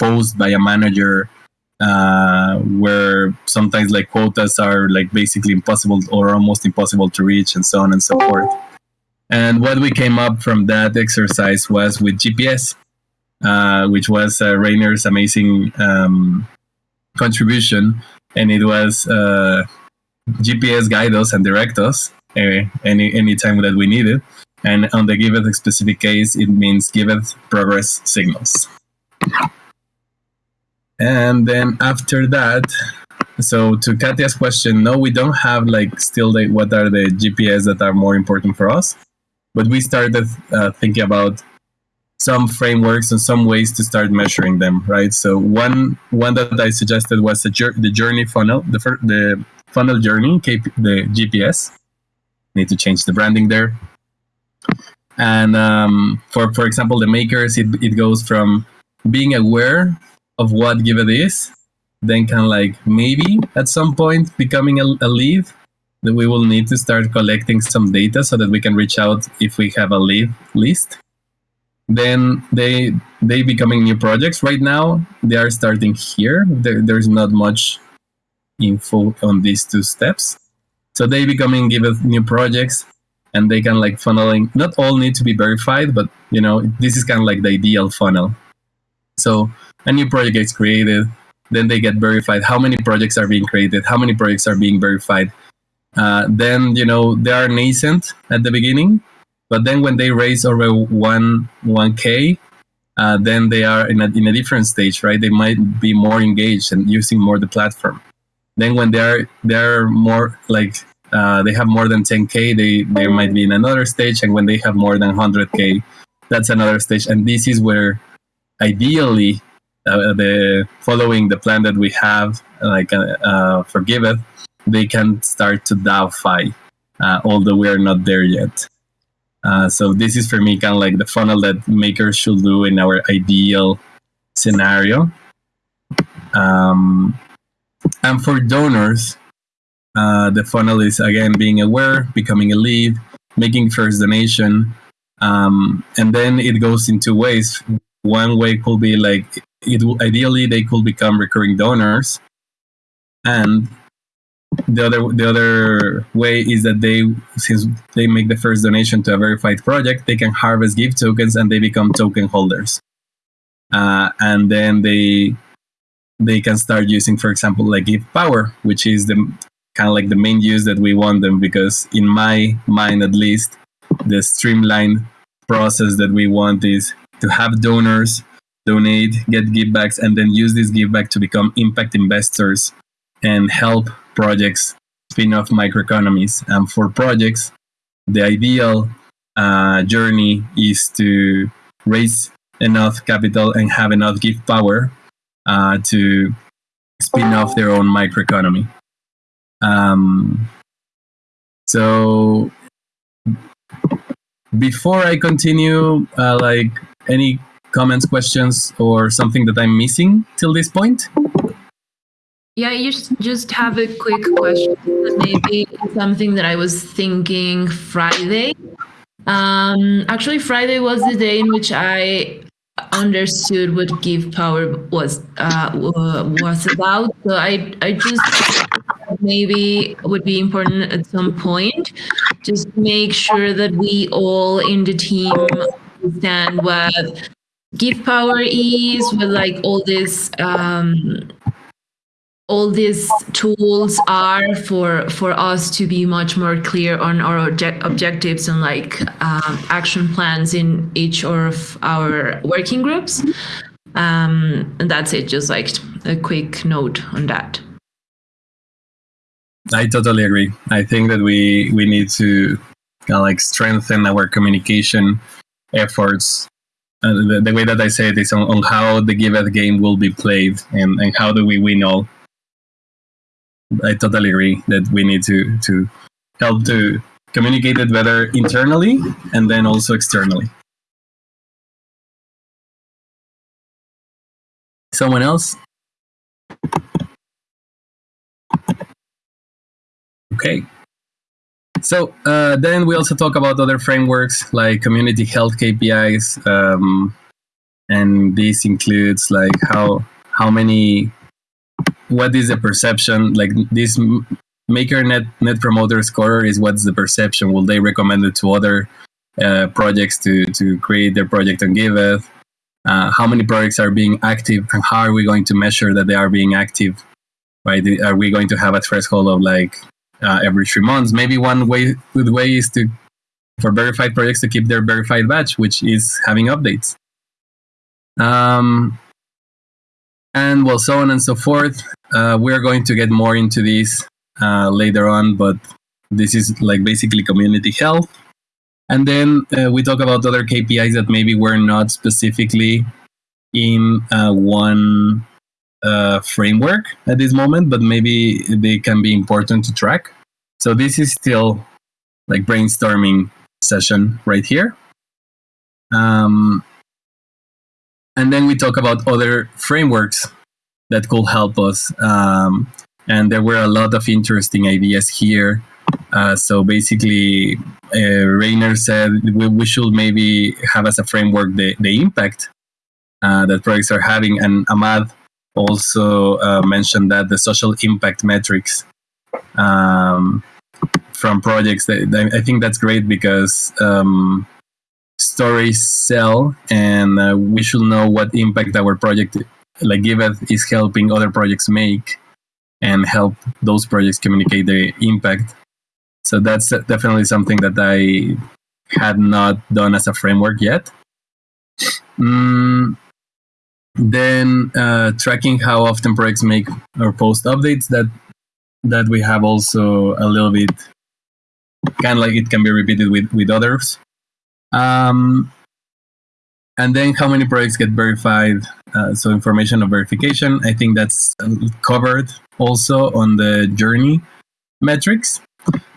post by a manager uh, where sometimes like quotas are like basically impossible or almost impossible to reach and so on and so forth. And what we came up from that exercise was with GPS, uh, which was uh, Rainer's amazing um, contribution. And it was uh, GPS guide us and direct us uh, any any time that we need it. And on the Giveth specific case, it means Giveth progress signals. And then after that, so to Katya's question, no, we don't have like still the, what are the GPS that are more important for us, but we started uh, thinking about some frameworks and some ways to start measuring them, right? So one one that I suggested was the, the journey funnel, the the funnel journey, the GPS. Need to change the branding there. And um, for for example, the makers, it, it goes from being aware of what Giveth is, then can like maybe at some point becoming a, a lead that we will need to start collecting some data so that we can reach out if we have a lead list. Then they they becoming new projects. Right now they are starting here. There, there's not much info on these two steps. So they becoming Giveth new projects and they can like funneling. Not all need to be verified, but you know this is kind of like the ideal funnel. So a new project gets created, then they get verified. How many projects are being created? How many projects are being verified? Uh, then you know they are nascent at the beginning, but then when they raise over one one k, uh, then they are in a in a different stage, right? They might be more engaged and using more the platform. Then when they are they are more like uh, they have more than 10k, they they might be in another stage, and when they have more than 100k, that's another stage. And this is where ideally uh, the following the plan that we have, like uh, uh Giveth, they can start to DAO-fi, uh, although we are not there yet. Uh, so this is for me kind of like the funnel that makers should do in our ideal scenario. Um, and for donors, uh, the funnel is again being aware, becoming a lead, making first donation, um, and then it goes in two ways. One way could be like it ideally they could become recurring donors, and the other the other way is that they since they make the first donation to a verified project, they can harvest GIV tokens and they become token holders, uh, and then they they can start using, for example, like GIVpower, which is the kind of like the main use that we want them because in my mind at least the streamlined process that we want is to have donors donate, get GIVbacks, and then use this GIVback to become impact investors and help projects spin off microeconomies. And for projects, the ideal uh, journey is to raise enough capital and have enough GIVpower uh, to spin off their own microeconomy. Um, so before I continue, uh, like any comments, questions, or something that I'm missing till this point? Yeah, you just have a quick question. Maybe something that I was thinking Friday. Um, actually, Friday was the day in which I understood what GIVpower was uh, was about. So I I just maybe would be important at some point just make sure that we all in the team understand what GIVpower is with like all this um, all these tools are for for us to be much more clear on our object objectives and like um, action plans in each of our working groups. Um, and that's it. Just like a quick note on that. I totally agree. I think that we we need to kind of like strengthen our communication efforts the, the, way that I say it is on, on how the Giveth game will be played and, and how do we win all. I totally agree that we need to to help to communicate it better internally and then also externally. Someone else? Okay. So uh, then we also talk about other frameworks like community health KPIs um, and this includes like how how many what is the perception like this maker net net promoter score is what's the perception? Will they recommend it to other uh, projects to to create their project on giveth? Uh, how many projects are being active and how are we going to measure that they are being active? Right are we going to have a threshold of like uh, every three months. Maybe one way good way is to for verified projects to keep their verified batch which is having updates. Um, and well so on and so forth. Uh, we're going to get more into this uh, later on but this is like basically community health. And then uh, we talk about other KPIs that maybe were not specifically in uh, one uh, framework at this moment, but maybe they can be important to track. So this is still like brainstorming session right here. Um, and then we talk about other frameworks that could help us. Um, and there were a lot of interesting ideas here. Uh, so basically, uh, Rainer said we, we, should maybe have as a framework the, the impact uh, that projects are having. And Ahmad also uh, mentioned that the social impact metrics um, from projects. That, I think that's great because um, stories sell, and uh, we should know what impact our project, like Giveth, is helping other projects make, and help those projects communicate their impact. So that's definitely something that I had not done as a framework yet. Mm, then uh, tracking how often projects make or post updates that that we have also a little bit kind of like it can be repeated with with others. Um, and then how many projects get verified? Uh, so information of verification. I think that's covered also on the journey metrics.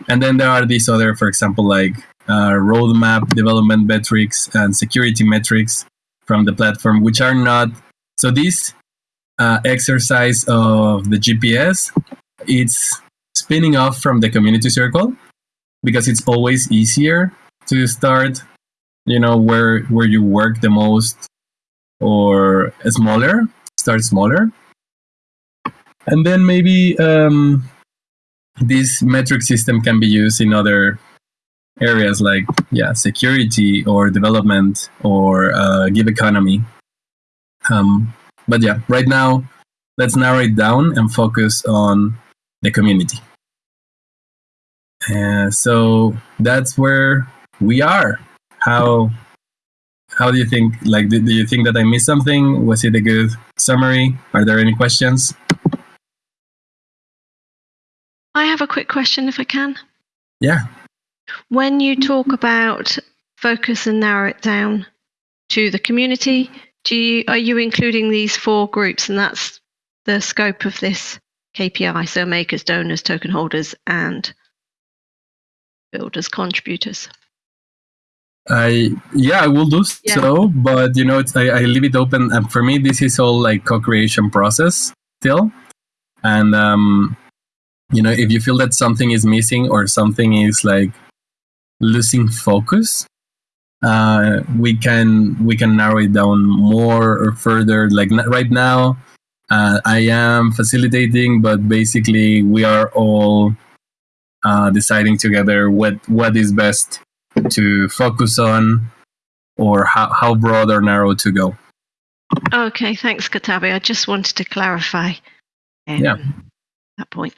And then there are these other, for example, like uh, roadmap development metrics and security metrics from the platform, which are not. So this uh, exercise of the GPS, it's spinning off from the community circle because it's always easier to start, you know, where where you work the most or smaller, start smaller. And then maybe um, this metric system can be used in other areas like yeah security or development or uh, GIVeconomy um, but yeah right now let's narrow it down and focus on the community. Uh, so that's where we are. How how do you think like do, do you think that i missed something? Was it a good summary? Are there any questions? I have a quick question if I can. Yeah. When you talk about focus and narrow it down to the community, do you, are you including these four groups and that's the scope of this KPI? So makers, donors, token holders, and builders, contributors. I yeah, I will do Yeah. so, but you know, it's, I, I leave it open. And for me, this is all like co-creation process still, and um, you know, if you feel that something is missing or something is like losing focus, uh, we can we can narrow it down more or further. Like n- right now, uh, I am facilitating, but basically we are all uh, deciding together what what is best to focus on or how, how broad or narrow to go. Okay, thanks, Cotabe. I just wanted to clarify um, Yeah. that point.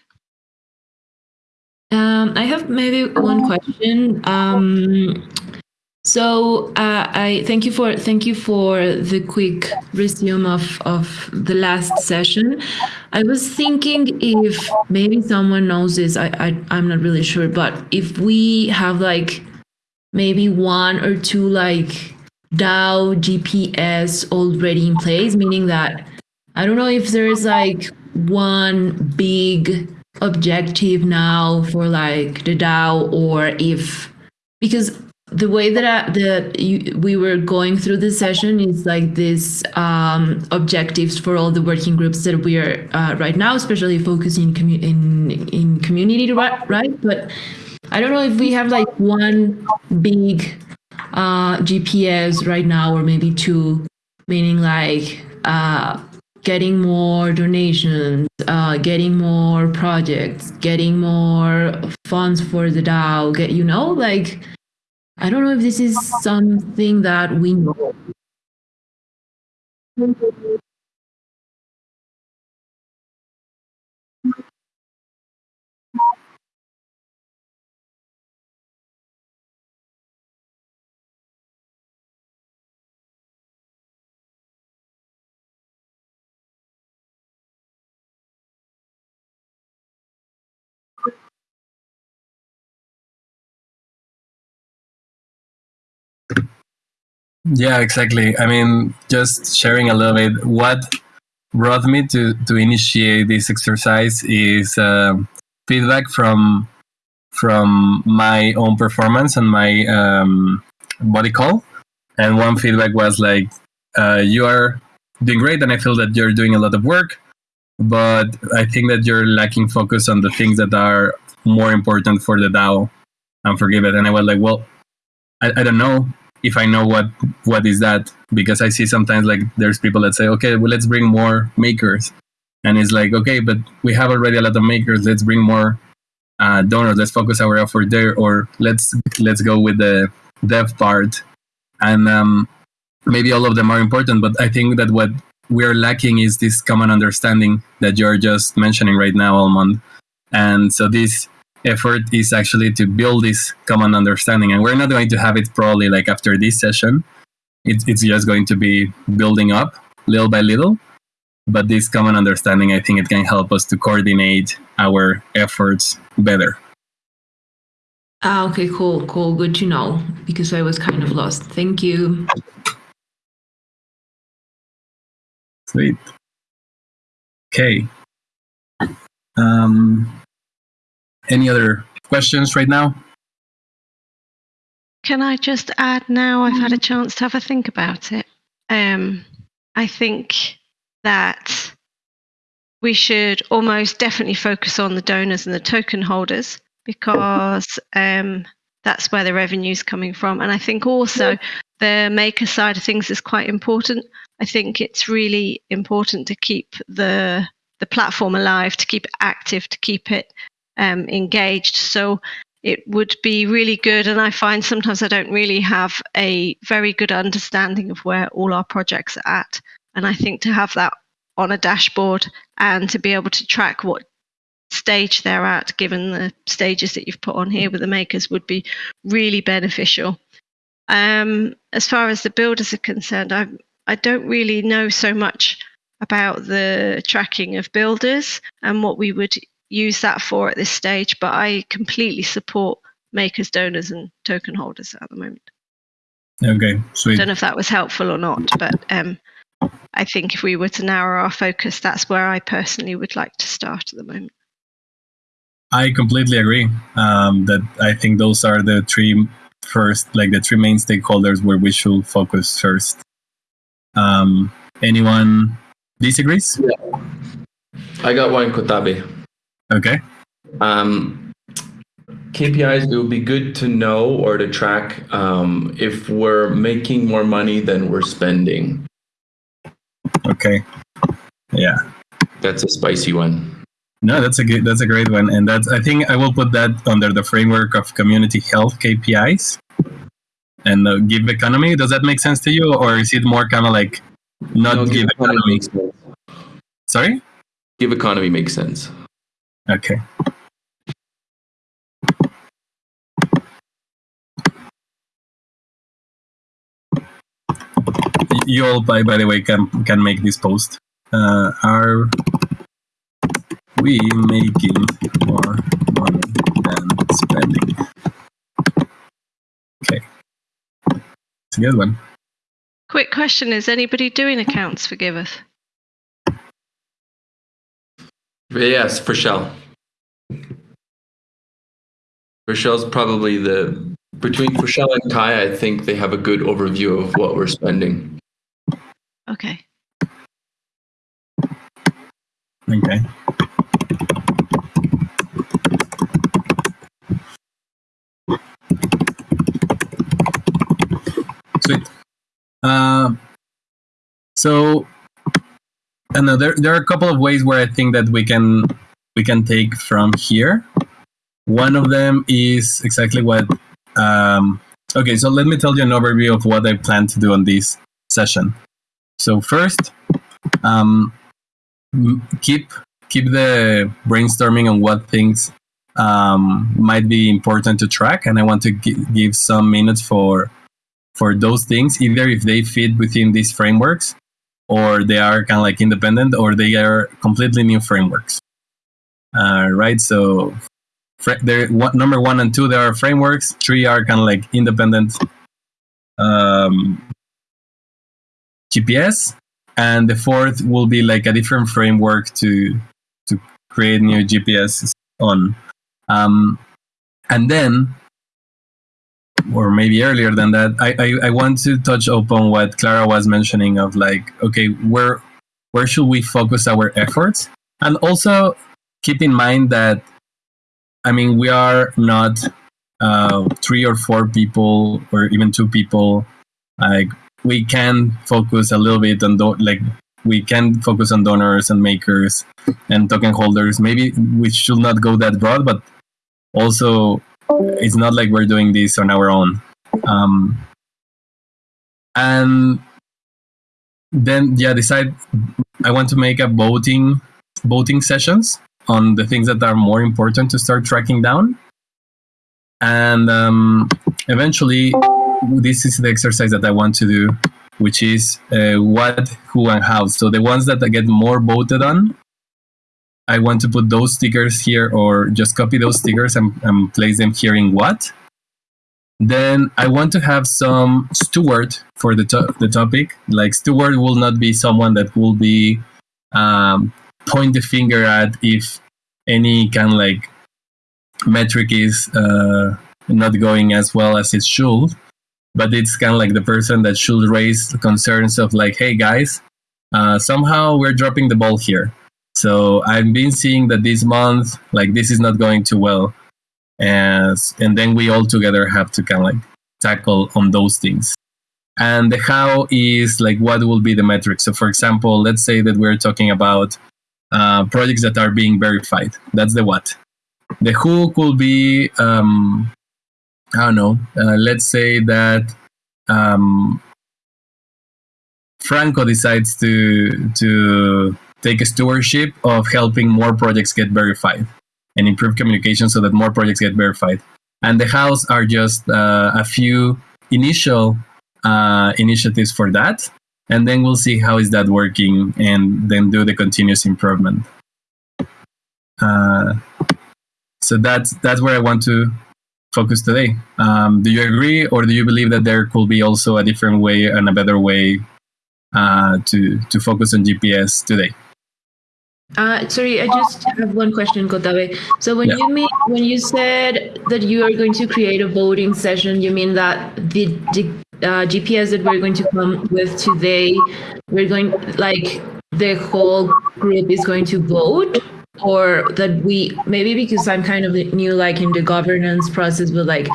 Um, I have maybe one question. Um, so uh, I thank you for thank you for the quick resume of of the last session. I was thinking if maybe someone knows this. I, I I'm not really sure, but if we have like maybe one or two like DAO GPS already in place, meaning that I don't know if there's like one big objective now for like the DAO or if because the way that I, that you, we were going through this session is like this um, objectives for all the working groups that we are uh, right now, especially focusing in in community, right? Right, but I don't know if we have like one big uh, GPS right now, or maybe two meaning like uh, getting more donations, uh, getting more projects, getting more funds for the DAO. Get you know, like I don't know if this is something that we know. Yeah, exactly. I mean, just sharing a little bit. What brought me to to initiate this exercise is uh, feedback from from my own performance and my um, body call. And one feedback was like, uh, "You are doing great, and I feel that you're doing a lot of work, but I think that you're lacking focus on the things that are more important for the DAO and for Giveth." And I was like, "Well, I, I don't know." If I know what what is that because I see sometimes like there's people that say, okay, well let's bring more makers, and it's like okay, but we have already a lot of makers. Let's bring more uh, donors. Let's focus our effort there, or let's let's go with the dev part, and um, maybe all of them are important. But I think that what we are lacking is this common understanding that you're just mentioning right now, Almond, and so this effort is actually to build this common understanding. And we're not going to have it probably like after this session. It, it's just going to be building up little by little. But this common understanding, I think it can help us to coordinate our efforts better. Ah, okay, cool, cool. Good to know because I was kind of lost. Thank you. Sweet. Okay. Um, any other questions right now? Can I just add now? I've had a chance to have a think about it. Um, I think that we should almost definitely focus on the donors and the token holders because um, that's where the revenue is coming from. And I think also the maker side of things is quite important. I think it's really important to keep the the platform alive, to keep it active, to keep it um, engaged. So it would be really good. And I find sometimes I don't really have a very good understanding of where all our projects are at. And I think to have that on a dashboard and to be able to track what stage they're at, given the stages that you've put on here with the makers, would be really beneficial. Um, as far as the builders are concerned, I I don't really know so much about the tracking of builders and what we would use that for at this stage, but I completely support makers, donors, and token holders at the moment. Okay, sweet. I don't know if that was helpful or not, but um, I think if we were to narrow our focus, that's where I personally would like to start at the moment. I completely agree. Um, that I think those are the three first, like the three main stakeholders where we should focus first. Um, anyone disagrees? Yeah. I got one, Cotabe. Okay. Um, KPIs, it would be good to know or to track um, if we're making more money than we're spending. Okay. Yeah. That's a spicy one. No, that's a good, that's a great one, and that's I think I will put that under the framework of community health KPIs and uh, GIVeconomy. Does that make sense to you, or is it more kind of like not No, GIVeconomy? Sorry. GIVeconomy makes sense. Okay. You all, by by the way, can can make this post. Uh, are we making more money than spending? Okay, it's a good one. Quick question Is anybody doing accounts for Giveth? Yes, for Shell. For Shell's probably the between for Shell and Kai, I think they have a good overview of what we're spending. Okay. Okay. Sweet. Uh, So, I know there there are a couple of ways where I think that we can we can take from here. One of them is exactly what. Um, okay, so let me tell you an overview of what I plan to do on this session. So first, um, keep keep the brainstorming on what things um, might be important to track, and I want to gi- give some minutes for for those things, either if they fit within these frameworks, or they are kind of like independent, or they are completely new frameworks. Uh, right. So, fr- there one, number one and two, there are frameworks. Three are kind of like independent um, GPS, and the fourth will be like a different framework to to create new GPS on. Um, and then, or maybe earlier than that, I, I, I want to touch upon what Clara was mentioning of like, okay, where where should we focus our efforts? And also keep in mind that, I mean, we are not uh, three or four people or even two people. Like we can focus a little bit on do- like we can focus on donors and makers and token holders. Maybe we should not go that broad, but also it's not like we're doing this on our own. Um, and then yeah, decide. I want to make a voting voting sessions on the things that are more important to start tracking down. And um, eventually, this is the exercise that I want to do, which is uh, what, who, and how. So the ones that I get more voted on, I want to put those stickers here or just copy those stickers and, and place them here in what. Then I want to have some steward for the, to- the topic. Like steward will not be someone that will be um, point the finger at if any kind of like metric is uh, not going as well as it should but it's kind of like the person that should raise concerns of like hey guys uh, somehow we're dropping the ball here so i've been seeing that this month like this is not going too well. As and then we all together have to kind of like tackle on those things. And the how is like what will be the metric so for example let's say that we're talking about uh, projects that are being verified. That's the what. The who could be um, I don't know. Uh, let's say that um, Franco decides to to take stewardship of helping more projects get verified and improve communication so that more projects get verified. And the house are just uh, a few initial uh, initiatives for that, and then we'll see how is that working, and then do the continuous improvement. Uh, so that's that's where I want to focus today. Um, do you agree, or do you believe that there could be also a different way and a better way uh, to to focus on GPS today? Uh, sorry, I just have one question, Cotabe. So when Yeah. you mean when you said that you are going to create a voting session, you mean that the, the uh, GPS that we're going to come with today, we're going like the whole group is going to vote, or that we maybe because I'm kind of new, like in the governance process, but like,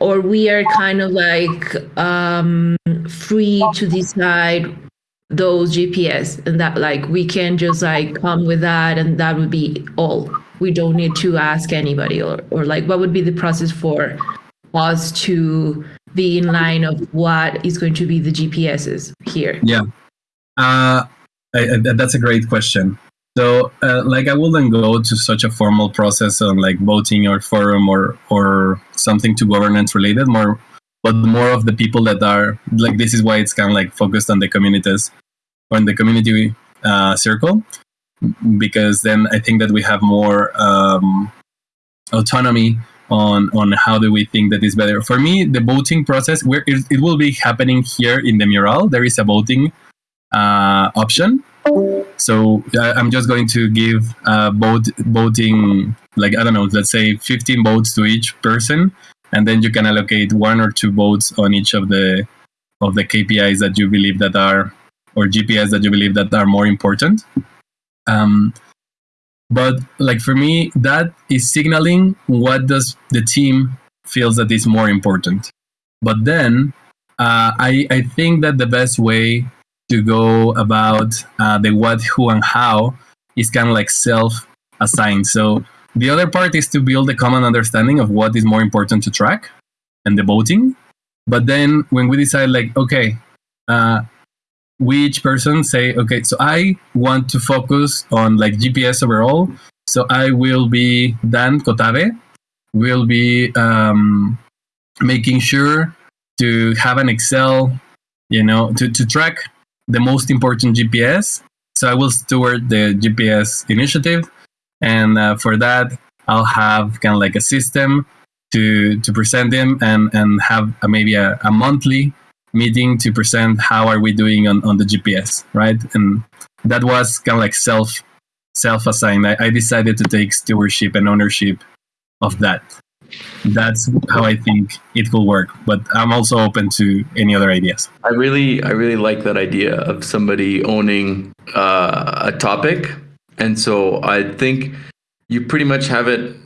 or we are kind of like um, free to decide those GPS and that like we can just like come with that and that would be all. We don't need to ask anybody or, or like what would be the process for us to be in line of what is going to be the GPSs here. Yeah, uh, I, I, that's a great question. So, uh, like, I wouldn't go to such a formal process on like voting or forum or or something to governance related. More, but more of the people that are like. This is why it's kind of like focused on the communities, on the community uh, circle, because then I think that we have more um, autonomy on on how do we think that is better. For me, the voting process, where it, it will be happening here in the mural. There is a voting uh, option. So I'm just going to give uh, vote voting like I don't know, let's say 15 votes to each person, and then you can allocate one or two votes on each of the of the KPIs that you believe that are or GPS that you believe that are more important. Um, but like for me, that is signaling what does the team feels that is more important. But then uh, I I think that the best way to go about uh, the what, who, and how is kind of like self assigned. So the other part is to build a common understanding of what is more important to track and the voting. But then when we decide, like, okay, uh, we each person say, okay, so I want to focus on like GPS overall. So I will be Dan Cotabe, will be um, making sure to have an Excel, you know, to, to track the most important GPS. So I will steward the GPS initiative. And uh, for that, I'll have kind of like a system to, to present them and, and have a, maybe a, a monthly meeting to present how are we doing on, on the GPS, right? And that was kind of like self self assigned. I, I decided to take stewardship and ownership of that. That's how I think it will work. But I'm also open to any other ideas. I really, I really like that idea of somebody owning uh, a topic, and so I think you pretty much have it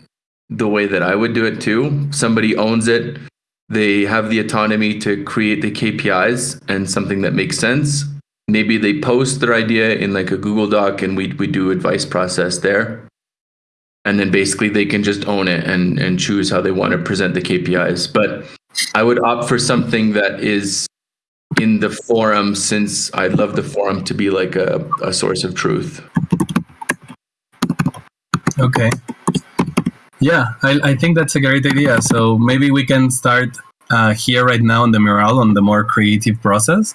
the way that I would do it too. Somebody owns it. They have the autonomy to create the KPIs and something that makes sense. Maybe they post their idea in like a Google Doc and we, we do advice process there and then basically they can just own it and and choose how they want to present the KPIs. But I would opt for something that is in the forum since I'd love the forum to be like a, a source of truth. Okay. Yeah, I, I think that's a great idea. So maybe we can start uh, here right now on the mural on the more creative process.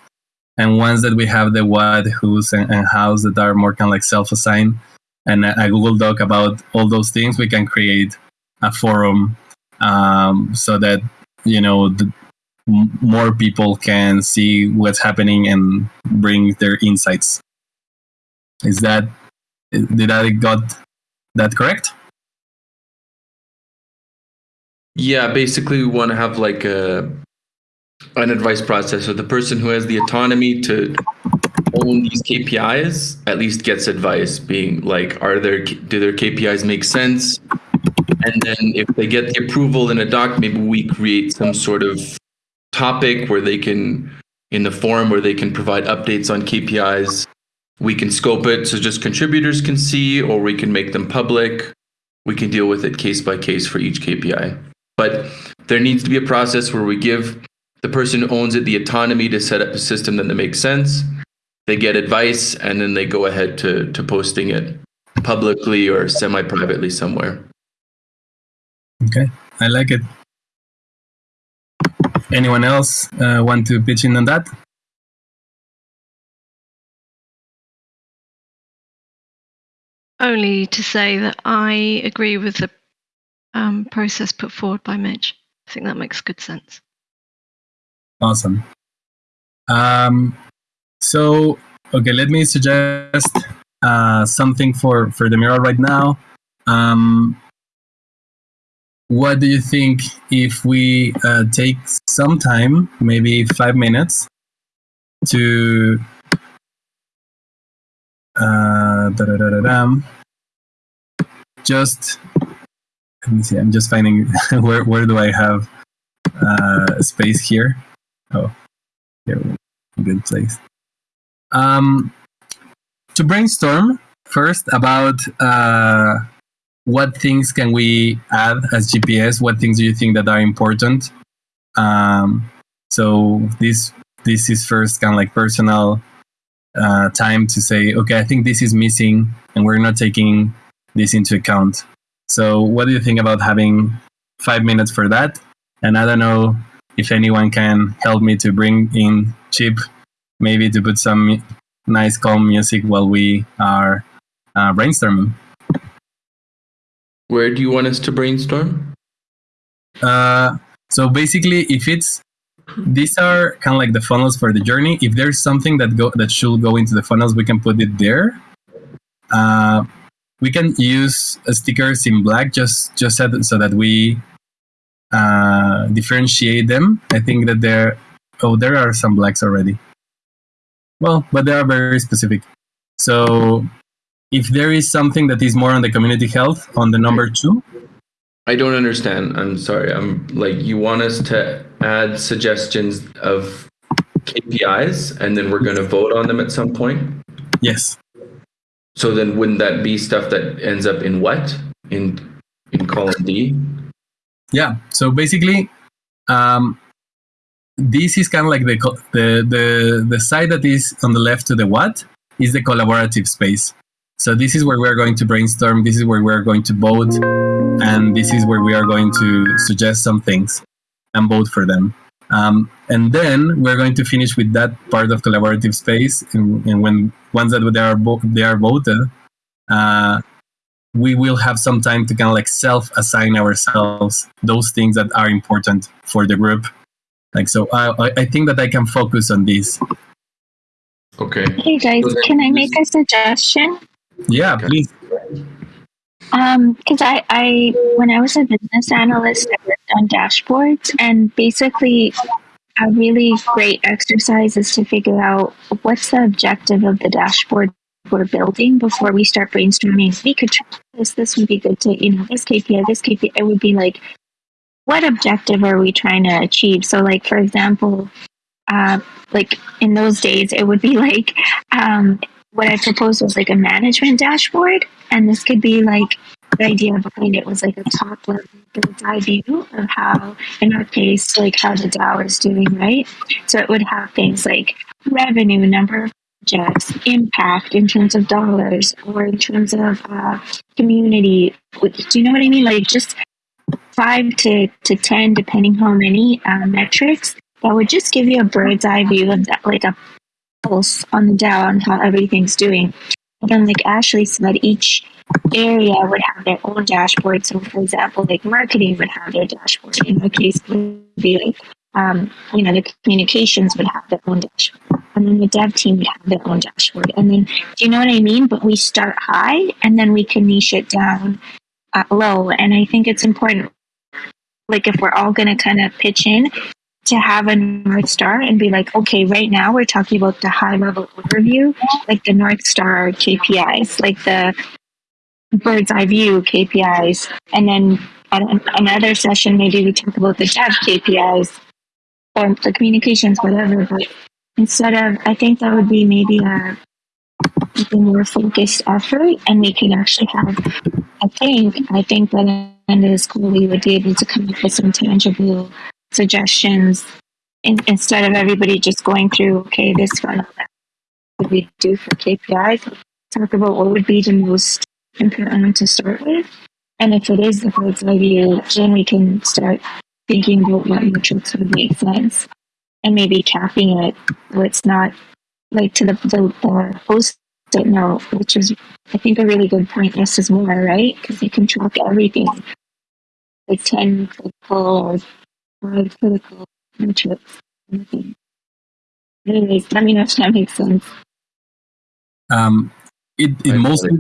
And once that we have the what, who's, and, and hows that are more kind of like self-assigned, and a Google Doc about all those things, we can create a forum um, so that you know the, more people can see what's happening and bring their insights. Is that did I got that correct? Yeah, basically we want to have like a an advice process. So the person who has the autonomy to own these KPIs at least gets advice, being like, are there do their KPIs make sense? And then if they get the approval in a doc, maybe we create some sort of topic where they can in the forum where they can provide updates on KPIs. We can scope it so just contributors can see, or we can make them public. We can deal with it case by case for each KPI. But there needs to be a process where we give the person who owns it the autonomy to set up a system that makes sense they get advice and then they go ahead to to posting it publicly or semi privately somewhere. Okay, I like it. Anyone else uh, want to pitch in on that? Only to say that I agree with the um, process put forward by Mitch. I think that makes good sense. Awesome. Um, so, okay, let me suggest uh, something for, for the mural right now. Um, what do you think if we uh, take some time, maybe five minutes, to uh, just let me see. I'm just finding where where do I have uh, space here? Oh, here, good place um, to brainstorm first about uh, what things can we add as GPS. What things do you think that are important? Um, so this this is first kind of like personal uh, time to say, okay, I think this is missing, and we're not taking this into account. So, what do you think about having five minutes for that? And I don't know if anyone can help me to bring in Chip maybe to put some nice calm music while we are uh, brainstorming. Where do you want us to brainstorm? Uh, so basically, if it's these are kind of like the funnels for the journey. If there's something that go that should go into the funnels, we can put it there. Uh, we can use stickers in black just just so that, so that we uh, differentiate them. I think that there oh there are some blacks already. Well, but they are very specific. So if there is something that is more on the community health on the number two. I don't understand. I'm sorry. I'm like you want us to add suggestions of KPIs, and then we're going to vote on them at some point. Yes. So then, wouldn't that be stuff that ends up in what in in column D? Yeah. So basically, um, this is kind of like the the the the side that is on the left to the what is the collaborative space. So this is where we are going to brainstorm. This is where we are going to vote, and this is where we are going to suggest some things and vote for them. Um, and then we're going to finish with that part of collaborative space. And, and when once that they are they are voted, uh, we will have some time to kind of like self-assign ourselves those things that are important for the group. Like so, I I- I think that I can focus on this. Okay. Hey guys, So can I make a suggestion? Yeah, Okay. please. Um, because I, I, when I was a business analyst, I worked on dashboards, and basically, a really great exercise is to figure out what's the objective of the dashboard we're building before we start brainstorming. We could try this. This would be good to, you know, this KPI, this KPI. It would be like, what objective are we trying to achieve? So, like for example, uh, like in those days, it would be like, um, what I proposed was like a management dashboard, and this could be like the idea behind it was like a top level bird's eye view of how, in our case, like how the DAO is doing, right? So it would have things like revenue, number of projects, impact in terms of dollars, or in terms of uh, community. Do you know what I mean? Like just five to, to 10, depending how many uh, metrics, that would just give you a bird's eye view of that, like a pulse on the DAO on how everything's doing. And then, like Ashley said, each area would have their own dashboard. So, for example, like marketing would have their dashboard. In our case, would be like, um, you know, the communications would have their own dashboard. And then the dev team would have their own dashboard. And then, do you know what I mean? But we start high and then we can niche it down uh, low. And I think it's important, like, if we're all going to kind of pitch in, to have a North Star and be like, okay, right now we're talking about the high level overview, like the North Star KPIs, like the bird's eye view KPIs. And then at an- another session, maybe we talk about the dev KPIs or the communications, whatever. But instead of, I think that would be maybe a, a more focused effort and we can actually have, I think, I think by the end of the school, we would be able to come up with some tangible suggestions in, instead of everybody just going through, okay, this one, that would we do for KPIs? Talk about what would be the most important to start with. And if it is the bird's eye view, then we can start thinking about what metrics would make sense and maybe capping it so it's not like to the, the, the post-it note, which is, I think, a really good point. Less is more, right? Because you can track everything. Like 10 critical or five critical metrics. Anything. Anyways, let me know if that makes sense. Um, it it I mostly.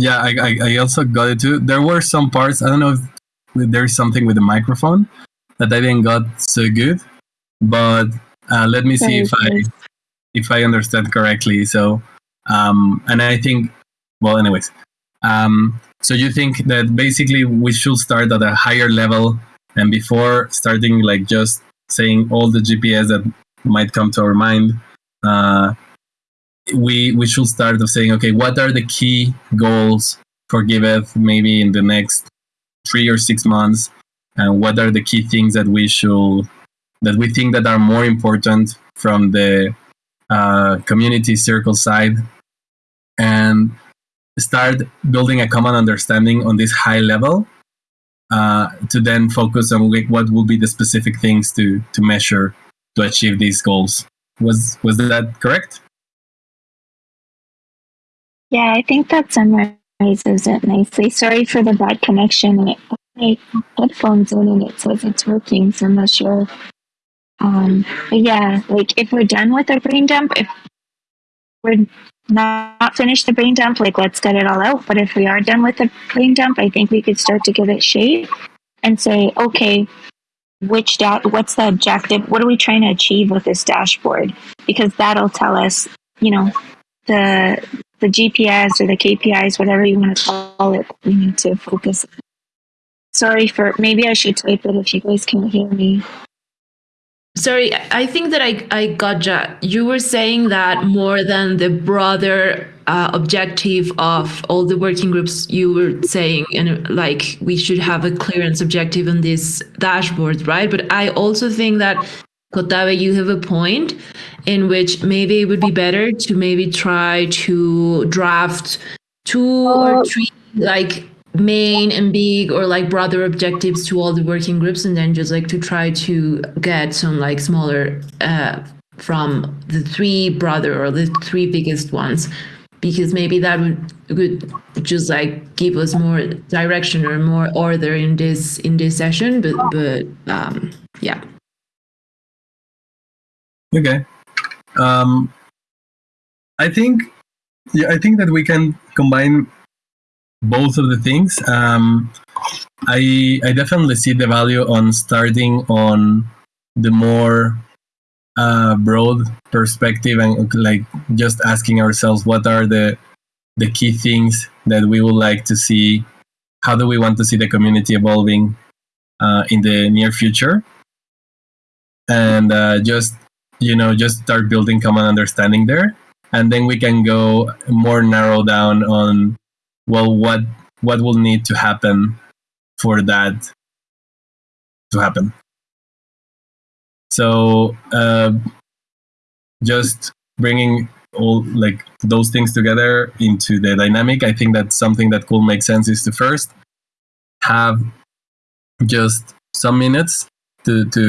Yeah, I, I I also got it too. There were some parts. I don't know if there's something with the microphone that I didn't got so good, but uh, let me see if I if I understand correctly. So, um, and I think, well, anyways, um, so you think that basically we should start at a higher level, and before starting like just saying all the GPS that might come to our mind, uh, we we should start of saying, okay, what are the key goals for Giveth maybe in the next three or six months, and what are the key things that we should that we think that are more important from the uh, community circle side? And start building a common understanding on this high level uh, to then focus on what will be the specific things to to measure to achieve these goals. Was was that correct Yeah, I think that summarizes it nicely. Sorry for the bad connection. My headphones in and it says it's working, so I'm not sure. Um, but yeah, like if we're done with our brain dump, if we're not finished the brain dump, like let's get it all out. But if we are done with the brain dump, I think we could start to give it shape and say, okay, which da- what's the objective? What are we trying to achieve with this dashboard? Because that'll tell us, you know, the the GPS or the KPIs, whatever you want to call it, we need to focus. on. Sorry for maybe I should type it if you guys can't hear me. Sorry, I think that I, I gotcha. You were saying that more than the broader uh, objective of all the working groups, you were saying, and like we should have a clearance objective on this dashboard, right? But I also think that, Cotabe, you have a point in which maybe it would be better to maybe try to draft two or three like main and big or like broader objectives to all the working groups and then just like to try to get some like smaller uh, from the three brother or the three biggest ones? Because maybe that would would just like give us more direction or more order in this in this session but but um yeah Okay. Um, I think, yeah, I think that we can combine both of the things. Um, I I definitely see the value on starting on the more uh, broad perspective and like just asking ourselves what are the the key things that we would like to see. How do we want to see the community evolving uh, in the near future? And uh, just you know just start building common understanding there. And then we can go more narrow down on well what what will need to happen for that to happen. So uh, just bringing all like those things together into the dynamic i think that something that could make sense is to first have just some minutes to to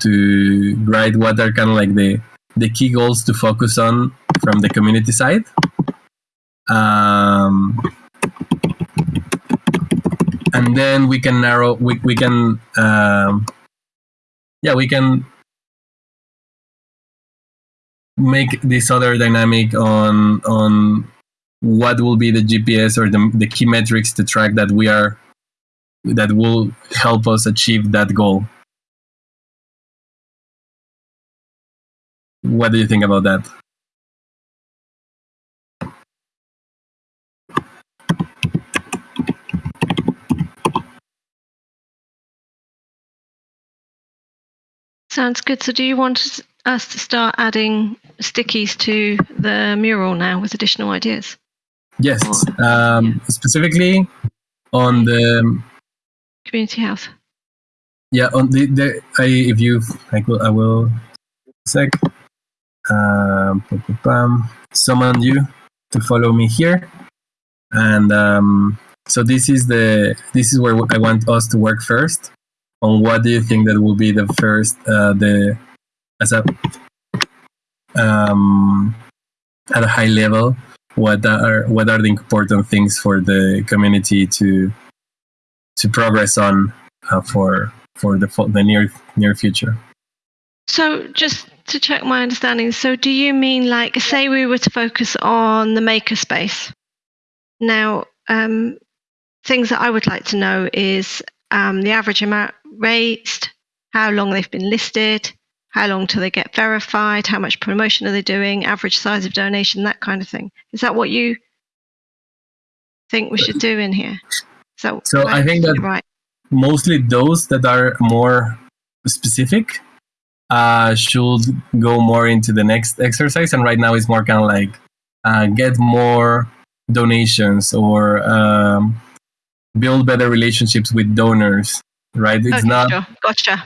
to write what are kind of like the the key goals to focus on from the community side. Um, and then we can narrow. We we can um, yeah we can make this other dynamic on on what will be the GPS or the, the key metrics to track that we are that will help us achieve that goal. What do you think about that? Sounds good. So, do you want us to start adding stickies to the mural now with additional ideas? Yes, um, specifically on the Community health. yeah on the, the I, if you I will I will sec um, summon you to follow me here, and um, so this is the this is where I want us to work first. On what do you think that will be the first uh, the as a um, at a high level what are what are the important things for the community to to progress on uh, for for the the near near future. So, just to check my understanding, so do you mean like, say, we were to focus on the makerspace? Now, um, things that I would like to know is um, the average amount raised, how long they've been listed, how long till they get verified, how much promotion are they doing, average size of donation, that kind of thing. Is that what you think we should do in here? So, So I think that- right. Mostly those that are more specific uh, should go more into the next exercise, and right now it's more kind of like uh, get more donations or um, build better relationships with donors. Right? It's Okay, not sure. Gotcha.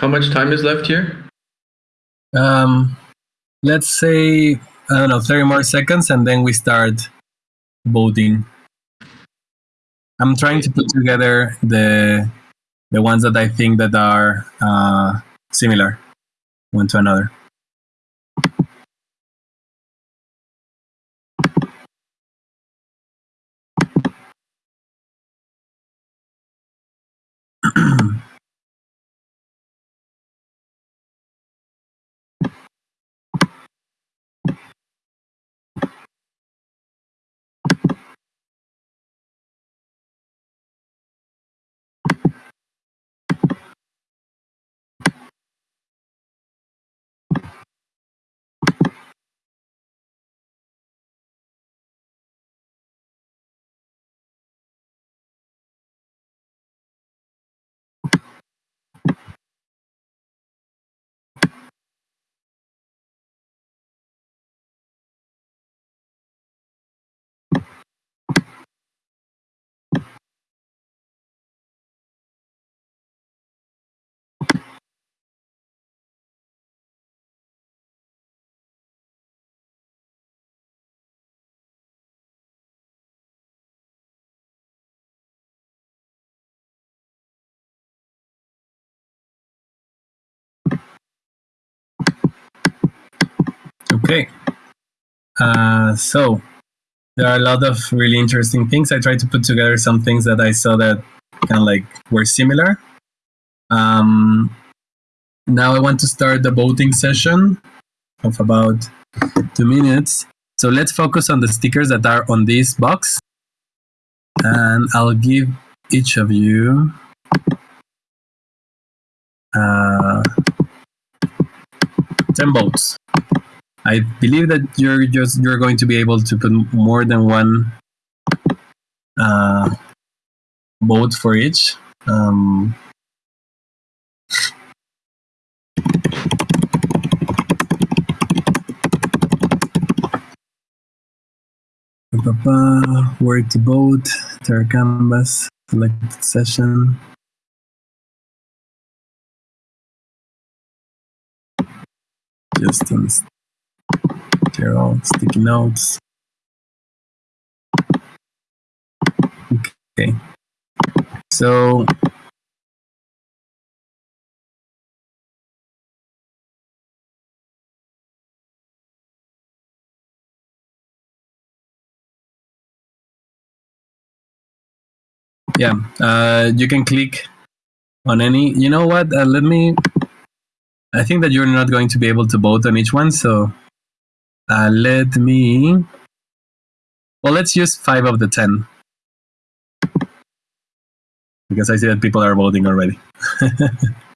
How much time is left here? Um, let's say I don't know, thirty more seconds, and then we start voting. I'm trying to put together the the ones that I think that are uh, similar one to another. Okay. Uh, so there are a lot of really interesting things. I tried to put together some things that I saw that kind of like were similar. Um, now I want to start the voting session of about two minutes. So let's focus on the stickers that are on this box. And I'll give each of you uh, 10 votes. I believe that you're just you're going to be able to put more than one uh, vote for each. Um, where to vote, Terra canvas, selected session. Distance. Zero sticky notes. Okay. So yeah, uh, you can click on any. You know what? Uh, let me. I think that you're not going to be able to vote on each one, so uh, let me. Well, let's use five of the ten because I see that people are voting already.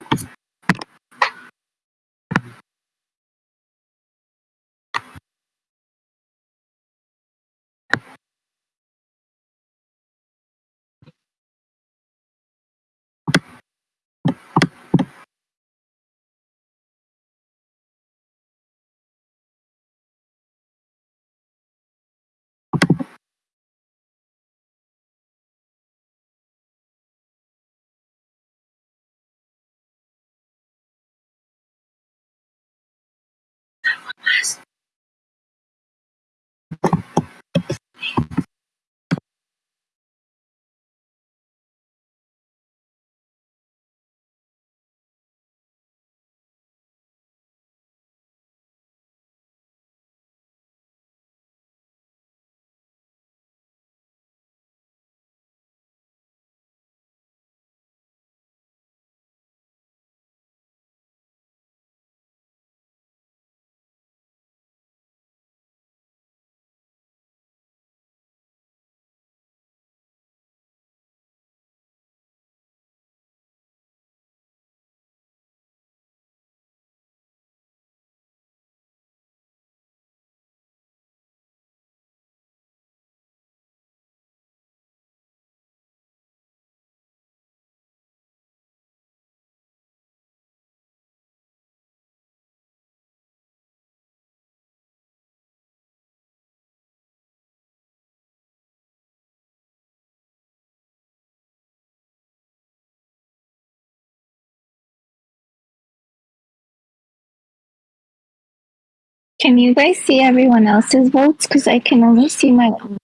Can you guys see everyone else's votes? Because I can only see my own.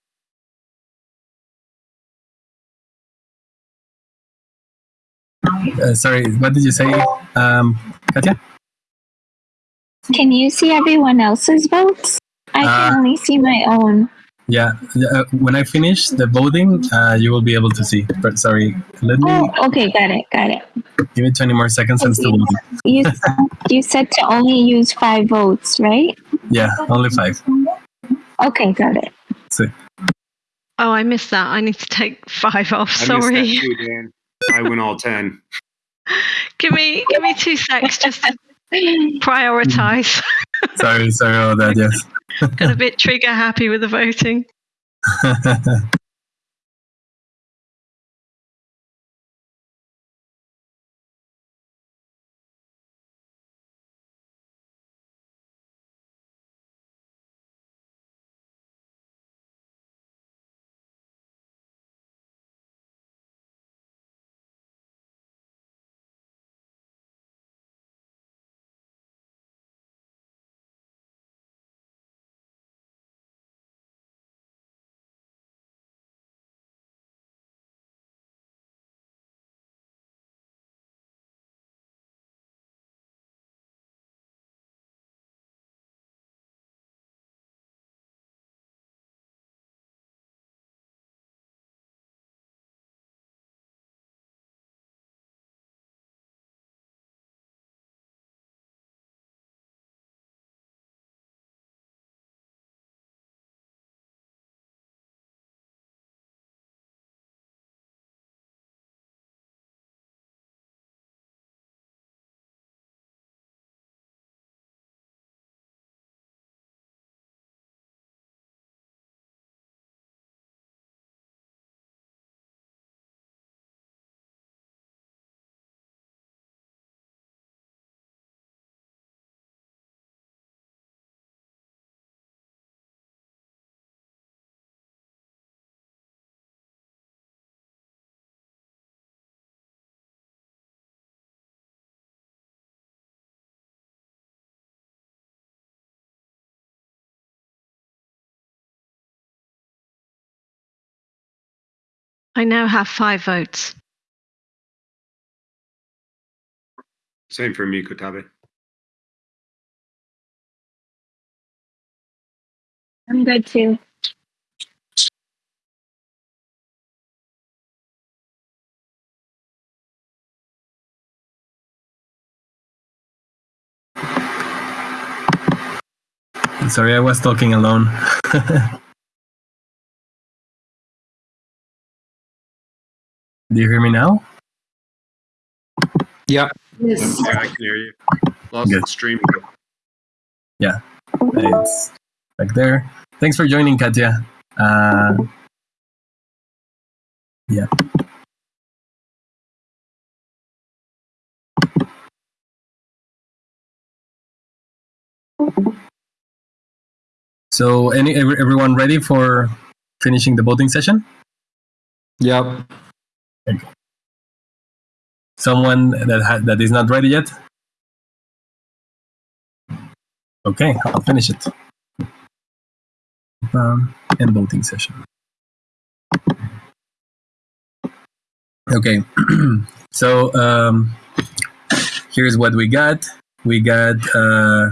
Uh, sorry, what did you say, um, Katya? Can you see everyone else's votes? I can Uh, only see my own. Yeah, uh, when I finish the voting, uh, you will be able to see. But sorry, let me Oh, okay, got it, got it. give it 20 more seconds and still voting. You you said to only use five votes, right? Yeah, only five. Okay, got it. So, Oh, I missed that. I need to take five off. I missed that Sorry. too, Dan. I went all ten. give me give me two secs just to prioritize. sorry, sorry about that, yes. Got a bit trigger happy with the voting. I now have five votes. Same for me, Cotabe. I'm good too. sorry, I was talking alone. Do you hear me now? Yeah. Yes. Yeah, I can hear you. Lost Good. the stream. It's back there. Thanks for joining, Katya. Uh, yeah. So, any everyone ready for finishing the voting session? Yep. Someone that ha- that is not ready yet? Okay, I'll finish it. Um, end voting session. Okay, so um, here's what we got. We got uh,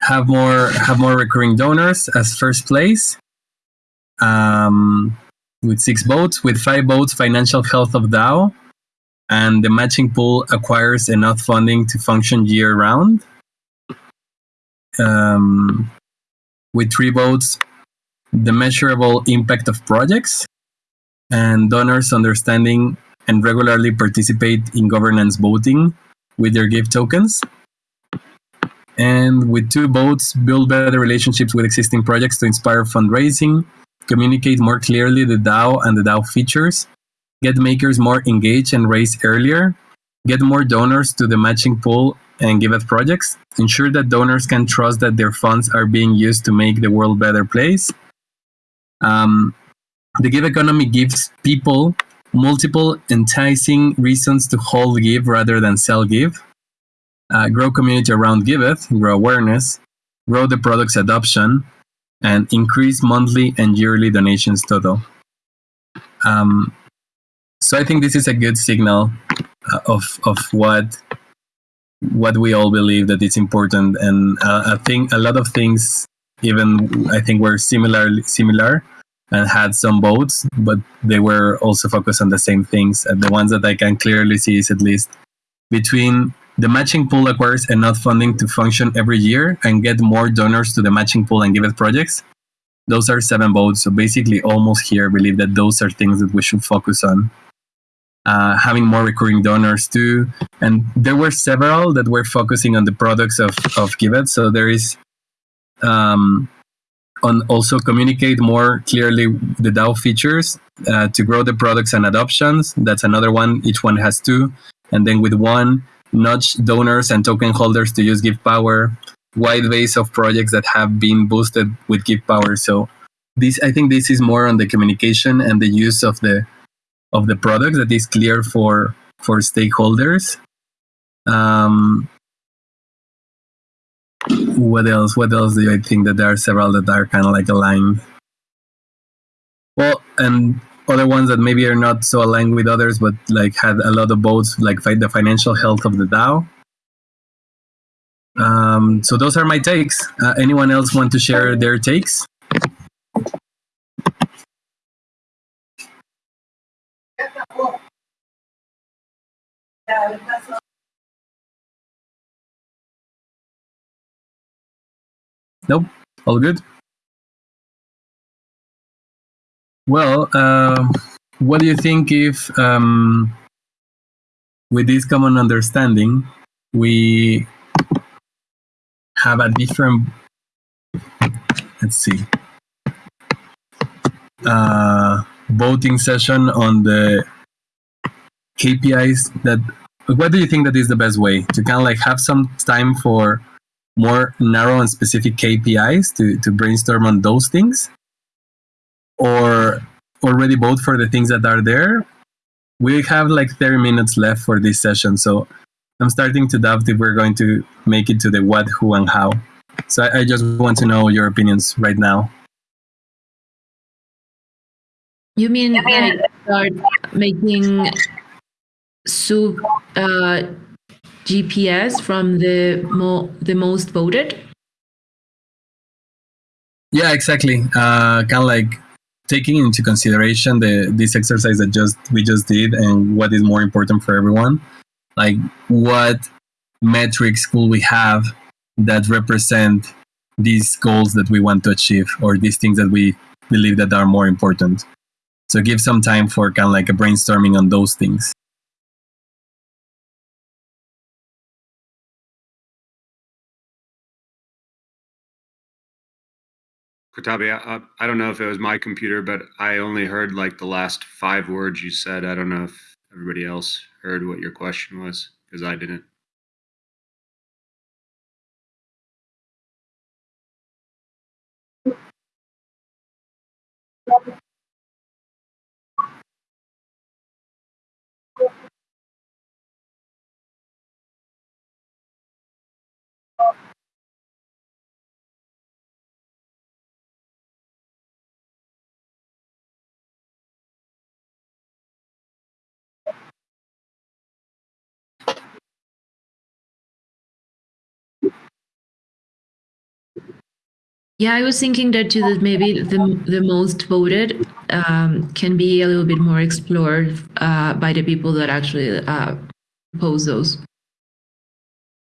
have more have more recurring donors as first place. Um, with six votes. With five votes, financial health of DAO, and the matching pool acquires enough funding to function year round. Um, with three votes, the measurable impact of projects, and donors understanding and regularly participate in governance voting with their GIV tokens. And with two votes, build better relationships with existing projects to inspire fundraising, communicate more clearly the DAO and the DAO features, get makers more engaged and raise earlier, get more donors to the matching pool and Giveth projects, ensure that donors can trust that their funds are being used to make the world a better place. Um, the GIVeconomy gives people multiple enticing reasons to hold GIV rather than sell GIV. uh, grow community around Giveth, grow awareness, grow the product's adoption, and increase monthly and yearly donations total. Um, so I think this is a good signal uh, of of what what we all believe that it's important, and uh, I think a lot of things, even I think, were similarly similar and had some votes, but they were also focused on the same things. And the ones that I can clearly see is at least between the matching pool acquires enough funding to function every year and get more donors to the matching pool and Giveth projects. Those are seven votes. So basically, almost here believe that those are things that we should focus on. Uh, having more recurring donors too, and there were several that were focusing on the products of of Giveth. So there is um, on also communicate more clearly the DAO features uh, to grow the products and adoptions. That's another one. Each one has two, and then with one nudge donors and token holders to use GIVpower, wide base of projects that have been boosted with GIVpower. So this, I think, this is more on the communication and the use of the of the product that is clear for for stakeholders. Um, what else? What else do I think that there are several that are kind of like aligned? Well, and other ones that maybe are not so aligned with others, but like had a lot of votes, like fight the financial health of the DAO. Um, so those are my takes. Uh, anyone else want to share their takes? Nope, all good. Well, uh, what do you think if, um, with this common understanding, we have a different, let's see, uh, voting session on the KPIs that, what do you think that is the best way to kind of like have some time for more narrow and specific KPIs to, to brainstorm on those things? Or already vote for the things that are there. We have like 30 minutes left for this session, so I'm starting to doubt if we're going to make it to the what, who, and how. So I, I just want to know your opinions right now. You mean like start making sub uh, GPS from the mo- the most voted? Yeah, exactly. Uh, kind of like taking into consideration the this exercise that just we just did and what is more important for everyone like what metrics could we have that represent these goals that we want to achieve or these things that we believe that are more important? So give some time for kind of like a brainstorming on those things Cotabe, I, I don't know if it was my computer, but I only heard like the last five words you said. I don't know if everybody else heard what your question was because I didn't. Yeah, I was thinking that too. That maybe the the most voted um, can be a little bit more explored uh, by the people that actually uh, pose those.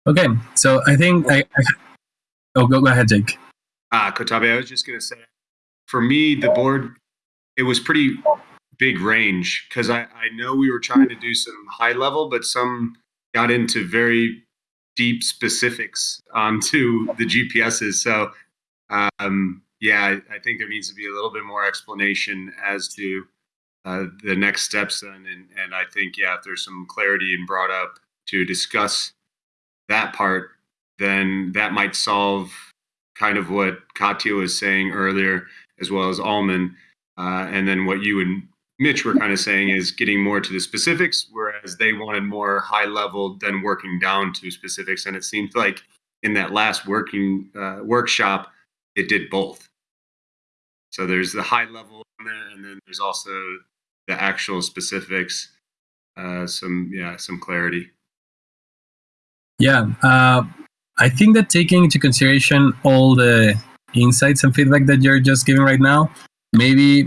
Okay, so I think I. I oh, go, go ahead, Jake. Ah, Cotabe, I was just gonna say, for me, the board, it was pretty big range because I I know we were trying to do some high level, but some got into very deep specifics onto the GPSs. So um, yeah, I, I, think there needs to be a little bit more explanation as to uh, the next steps then. And, and I think, yeah, if there's some clarity and brought up to discuss that part, then that might solve kind of what Katya was saying earlier, as well as Alman. Uh, and then what you and Mitch were kind of saying is getting more to the specifics, whereas whereas they wanted more high level than working down to specifics. And it seems like in that last working uh, workshop, it did both. So there's the high level in there, and then there's also the actual specifics. Uh, some yeah, some clarity. Yeah, uh, I think that taking into consideration all the insights and feedback that you're just giving right now, maybe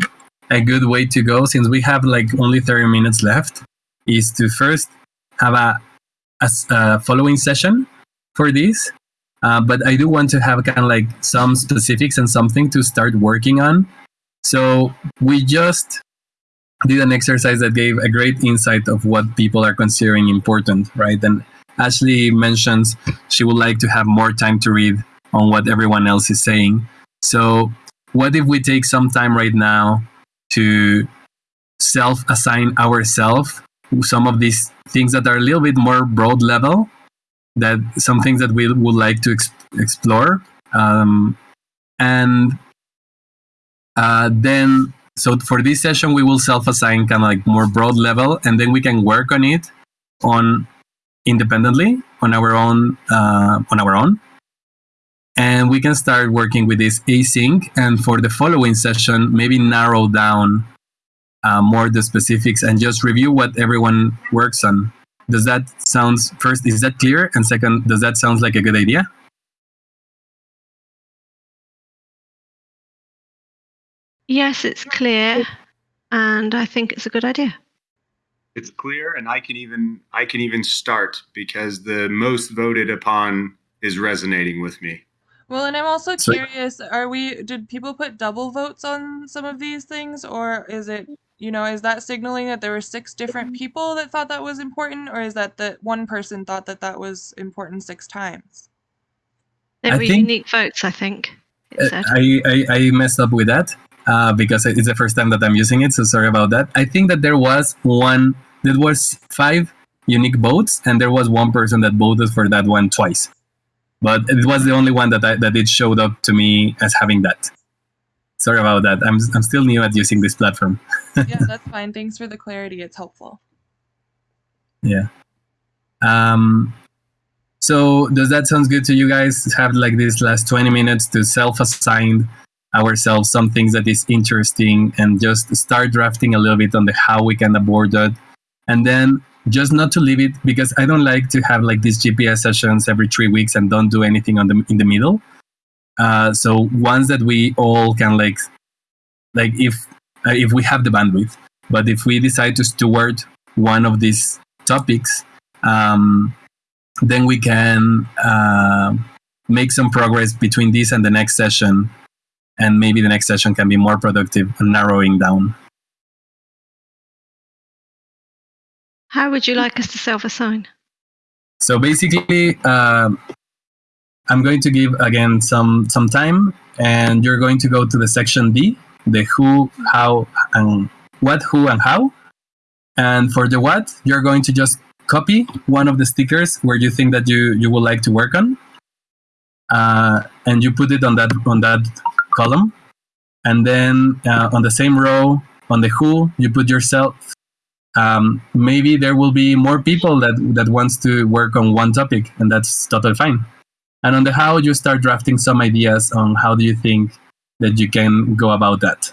a good way to go, since we have like only 30 minutes left, is to first have a, a, a following session for this. Uh, but I do want to have kind of like some specifics and something to start working on. So we just did an exercise that gave a great insight of what people are considering important, right? And Ashley mentions she would like to have more time to read on what everyone else is saying. So, what if we take some time right now to self assign ourselves some of these things that are a little bit more broad level, that some things that we would like to ex- explore? Um, and uh, then, so for this session, we will self assign kind of like more broad level, and then we can work on it on independently on our own uh, on our own and we can start working with this async and for the following session maybe narrow down uh, more the specifics and just review what everyone works on does that sounds first is that clear and second does that sound like a good idea Yes, it's clear, and I think it's a good idea. It's clear, and I can even I can even start because the most voted upon is resonating with me. Well, and I'm also curious, are we did people put double votes on some of these things or is it, you know, is that signaling that there were six different people that thought that was important or is that that one person thought that that was important six times? There were think- unique votes, I think. It Uh, said. I, I, I messed up with that uh, because it's the first time that I'm using it. So sorry about that. I think that there was one, there was five unique votes, and there was one person that voted for that one twice. But it was the only one that I, that it showed up to me as having that. Sorry about that. I'm I'm still new at using this platform. yeah, that's fine. Thanks for the clarity. It's helpful. Yeah. Um, so does that sound good to you guys? Have like these last 20 minutes to self-assign ourselves some things that is interesting and just start drafting a little bit on the how we can abord that. And then just not to leave it because I don't like to have like these GPS sessions every three weeks and don't do anything on the in the middle. Uh, so ones that we all can like like if uh, if we have the bandwidth, but if we decide to steward one of these topics, um, then we can uh, make some progress between this and the next session. And maybe the next session can be more productive and narrowing down. How would you like us to self-assign? So basically, um I'm going to give again some some time, and you're going to go to the section D, the who, how, and what, who, and how. And for the what, you're going to just copy one of the stickers where you think that you you would like to work on, uh, and you put it on that on that column, and then uh, on the same row on the who, you put yourself um, maybe there will be more people that that wants to work on one topic and that's totally fine and on the how you start drafting some ideas on how do you think that you can go about that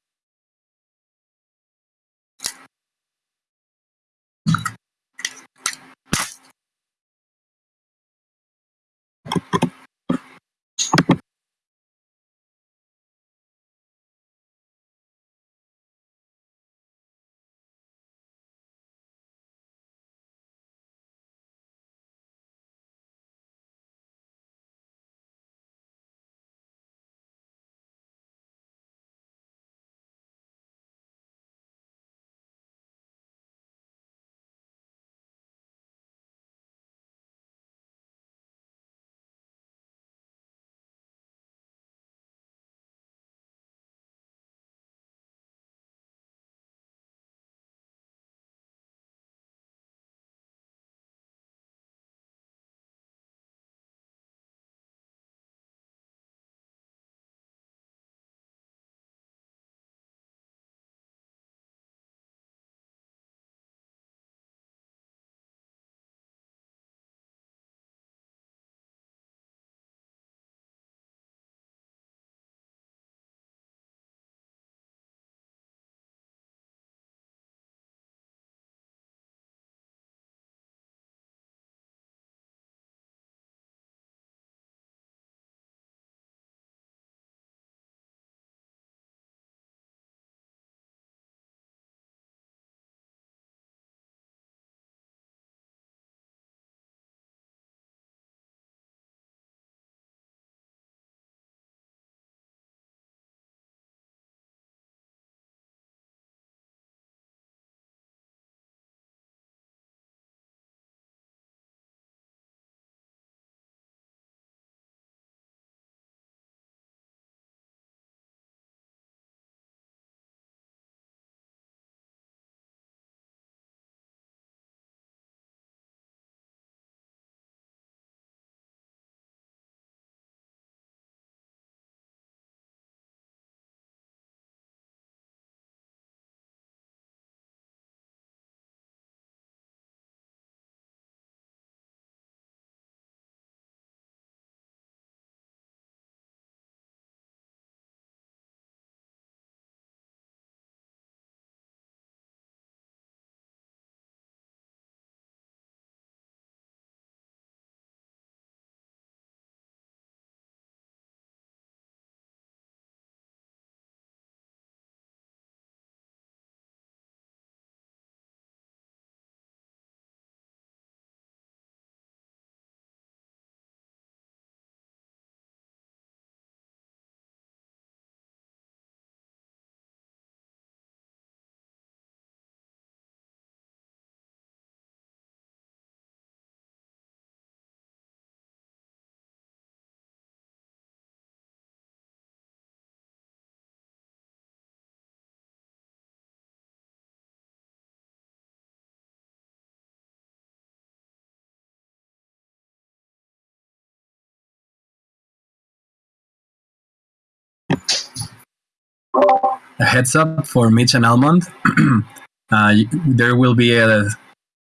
a heads up for Mitch and Almond. uh, there will be a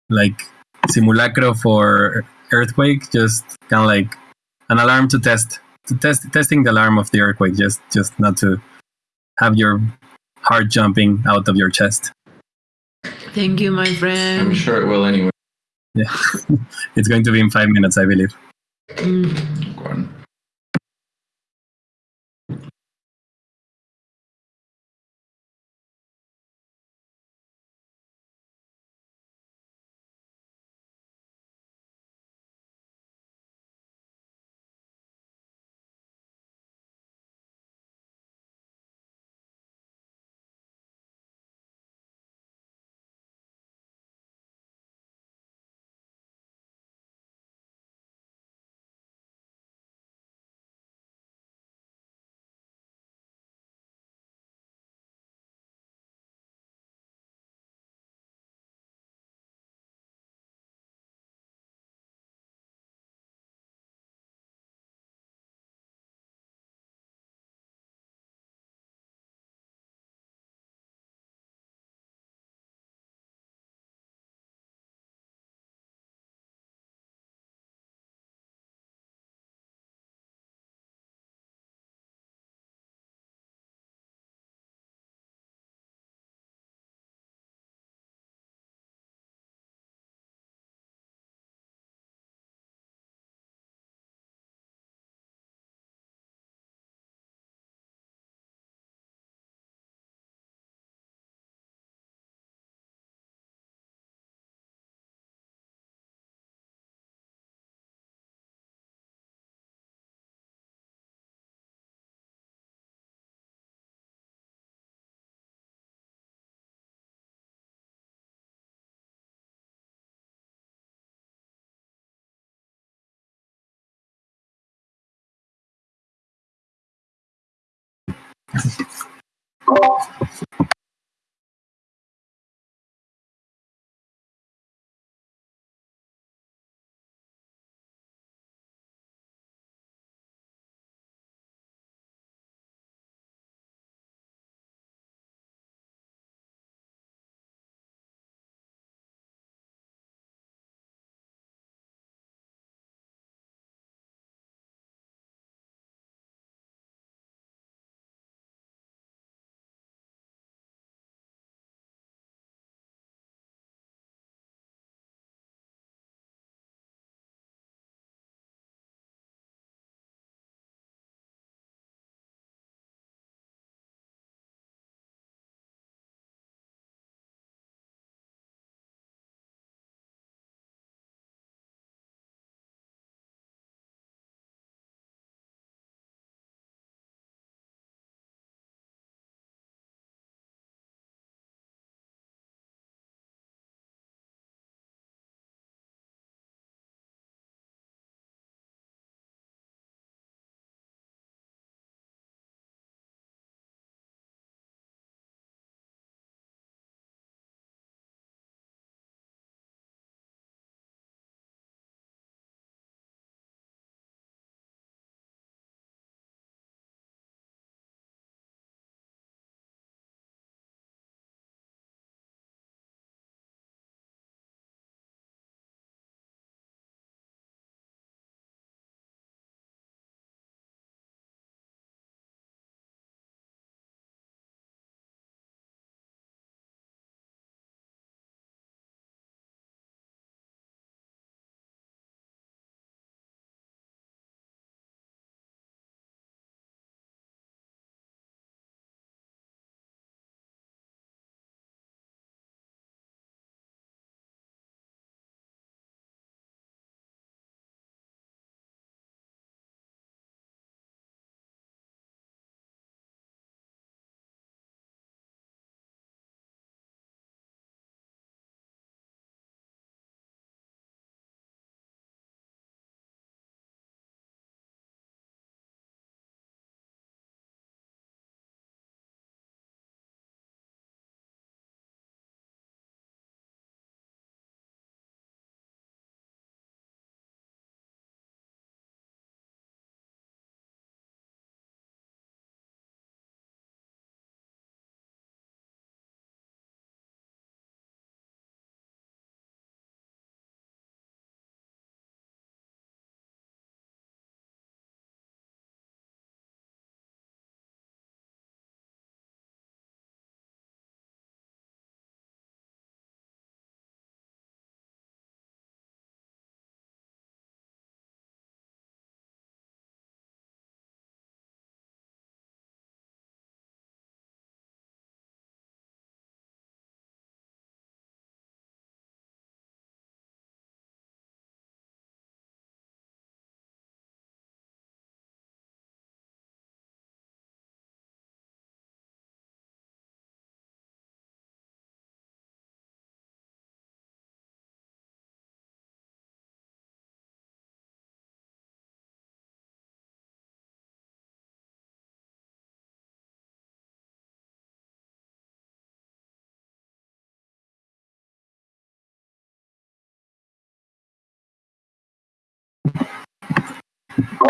like simulacro for earthquake, just kind of like an alarm to test to test testing the alarm of the earthquake, just just not to have your heart jumping out of your chest. Thank you, my friend. I'm sure it will anyway. Yeah, it's going to be in five minutes, I believe. Mm. ああ。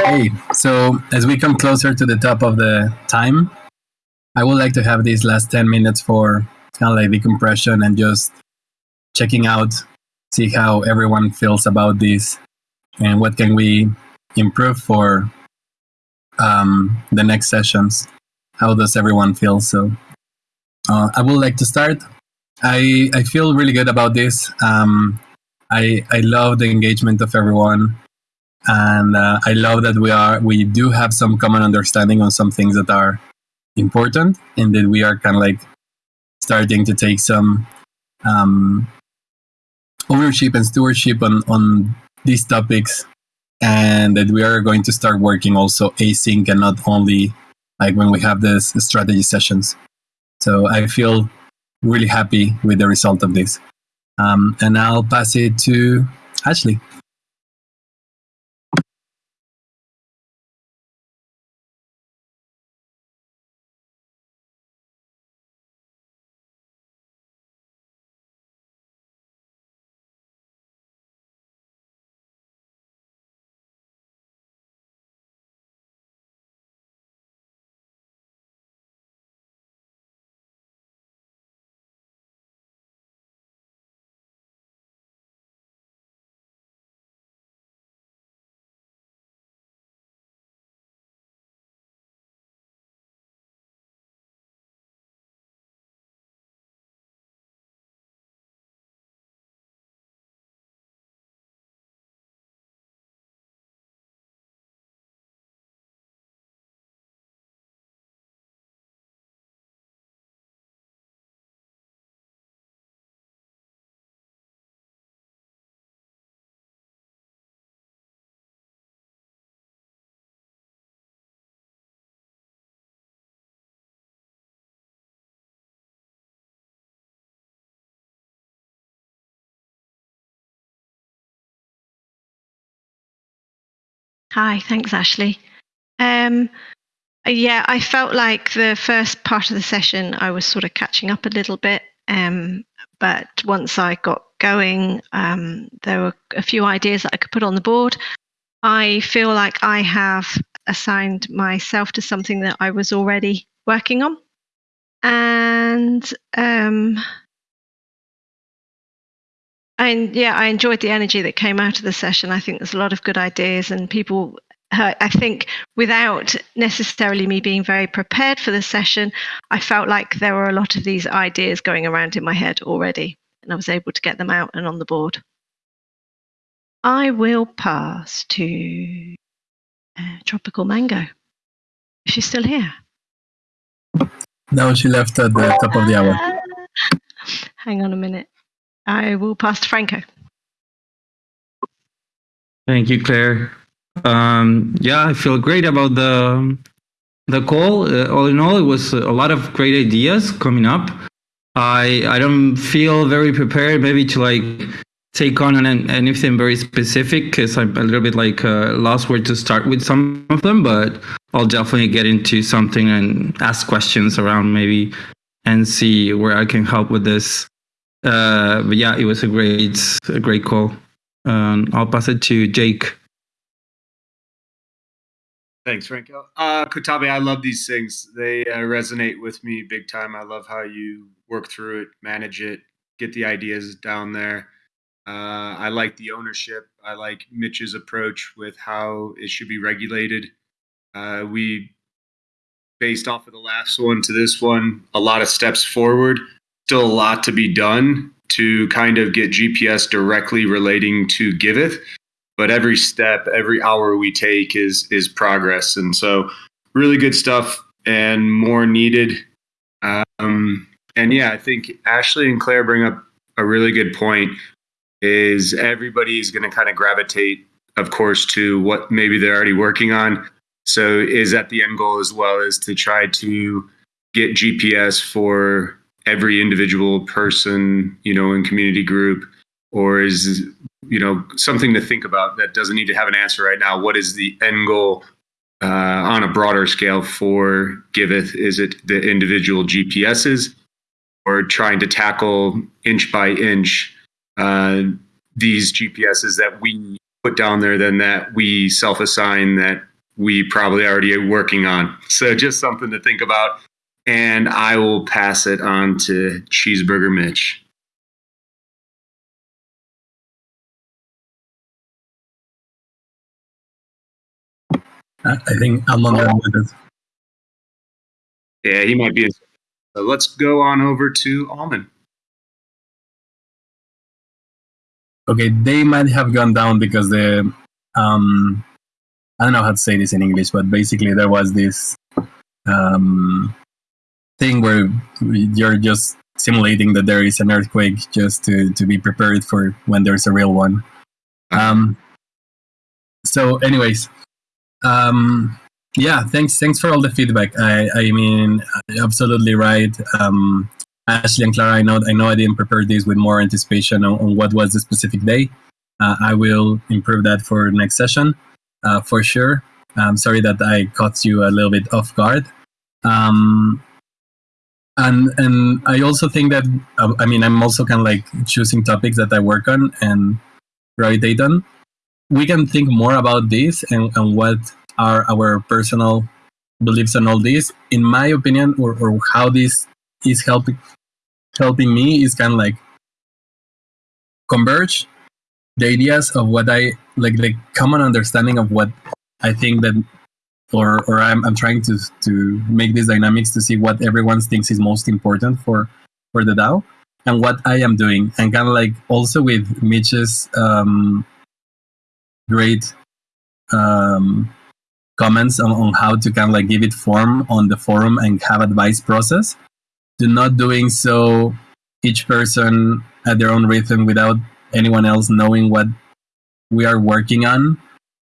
Hey, so as we come closer to the top of the time, I would like to have these last 10 minutes for kind of like decompression and just checking out, see how everyone feels about this and what can we improve for um, the next sessions. How does everyone feel? So uh, I would like to start. I, I feel really good about this. Um, I, I love the engagement of everyone and uh, I love that we are we do have some common understanding on some things that are important, and that we are kind of like starting to take some um, ownership and stewardship on on these topics, and that we are going to start working also async and not only like when we have this strategy sessions. So I feel really happy with the result of this, um, and I'll pass it to Ashley. Hi, thanks, Ashley. Um, yeah, I felt like the first part of the session I was sort of catching up a little bit. Um, but once I got going, um, there were a few ideas that I could put on the board. I feel like I have assigned myself to something that I was already working on. And um, and yeah, I enjoyed the energy that came out of the session. I think there's a lot of good ideas, and people. Uh, I think without necessarily me being very prepared for the session, I felt like there were a lot of these ideas going around in my head already, and I was able to get them out and on the board. I will pass to uh, Tropical Mango. Is she still here? No, she left at the top of the hour. Hang on a minute. I will pass to Franco. Thank you, Claire. Um, yeah, I feel great about the the call. Uh, all in all, it was a lot of great ideas coming up. I I don't feel very prepared, maybe to like take on an, anything very specific because I'm a little bit like uh, lost where to start with some of them. But I'll definitely get into something and ask questions around maybe and see where I can help with this. Uh, but yeah, it was a great, a great call. Um, I'll pass it to Jake. Thanks, Franco. Uh, Cotabe, I love these things. They uh, resonate with me big time. I love how you work through it, manage it, get the ideas down there. Uh, I like the ownership. I like Mitch's approach with how it should be regulated. Uh, we, based off of the last one to this one, a lot of steps forward. Still a lot to be done to kind of get GPS directly relating to Giveth but every step, every hour we take is is progress, and so really good stuff and more needed. Um, and yeah, I think Ashley and Claire bring up a really good point. Is everybody is going to kind of gravitate, of course, to what maybe they're already working on. So is that the end goal as well? Is to try to get GPS for every individual person, you know, in community group, or is you know something to think about that doesn't need to have an answer right now. What is the end goal uh, on a broader scale for giveth? Is it the individual gps's or trying to tackle inch by inch uh, these gps's that we put down there then that we self-assign that we probably already are working on? So just something to think about and i will pass it on to cheeseburger mitch I think I'm on that with it. Yeah, he might be. So let's go on over to Almond. Okay, they might have gone down because the um, I don't know how to say this in English, but basically there was this um, thing where you're just simulating that there is an earthquake just to, to be prepared for when there's a real one. Um, so, anyways, um, yeah, thanks. Thanks for all the feedback. I, I mean, absolutely right. Um, Ashley and Clara, I know, I know, I didn't prepare this with more anticipation on, on what was the specific day. Uh, I will improve that for next session, uh, for sure. I'm sorry that I caught you a little bit off guard. Um, and and I also think that uh, I mean I'm also kind of like choosing topics that I work on and gravitate on we can think more about this and, and what are our personal beliefs on all this. In my opinion, or, or how this is helping helping me is kind of like converge the ideas of what I like the common understanding of what I think that or or I'm I'm trying to to make these dynamics to see what everyone thinks is most important for for the DAO and what I am doing and kind of like also with Mitch's um, great um, comments on, on how to kind of like give it form on the forum and have advice process. Do not doing so each person at their own rhythm without anyone else knowing what we are working on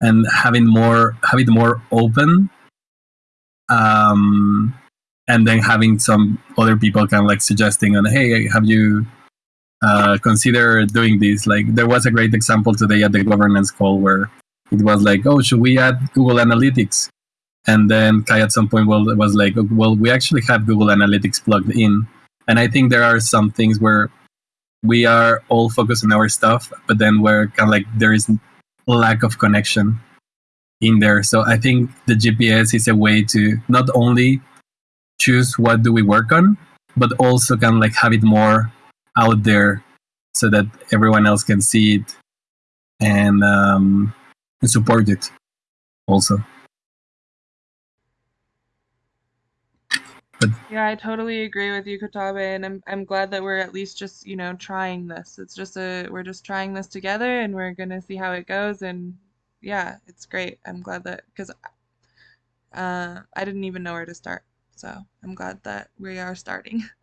and having more have it more open um and then having some other people kind of like suggesting on hey have you uh, consider doing this. Like there was a great example today at the governance call where it was like, oh, should we add Google Analytics? And then Kai at some point well was like, well, we actually have Google Analytics plugged in, and I think there are some things where we are all focused on our stuff, but then we're kind of like there is lack of connection in there. So I think the GPS is a way to not only choose what do we work on, but also can like have it more out there so that everyone else can see it and, um, support it also. But yeah, I totally agree with you, Cotabe, and I'm I'm glad that we're at least just you know trying this. It's just a we're just trying this together, and we're gonna see how it goes. And yeah, it's great. I'm glad that because uh, I didn't even know where to start, so I'm glad that we are starting.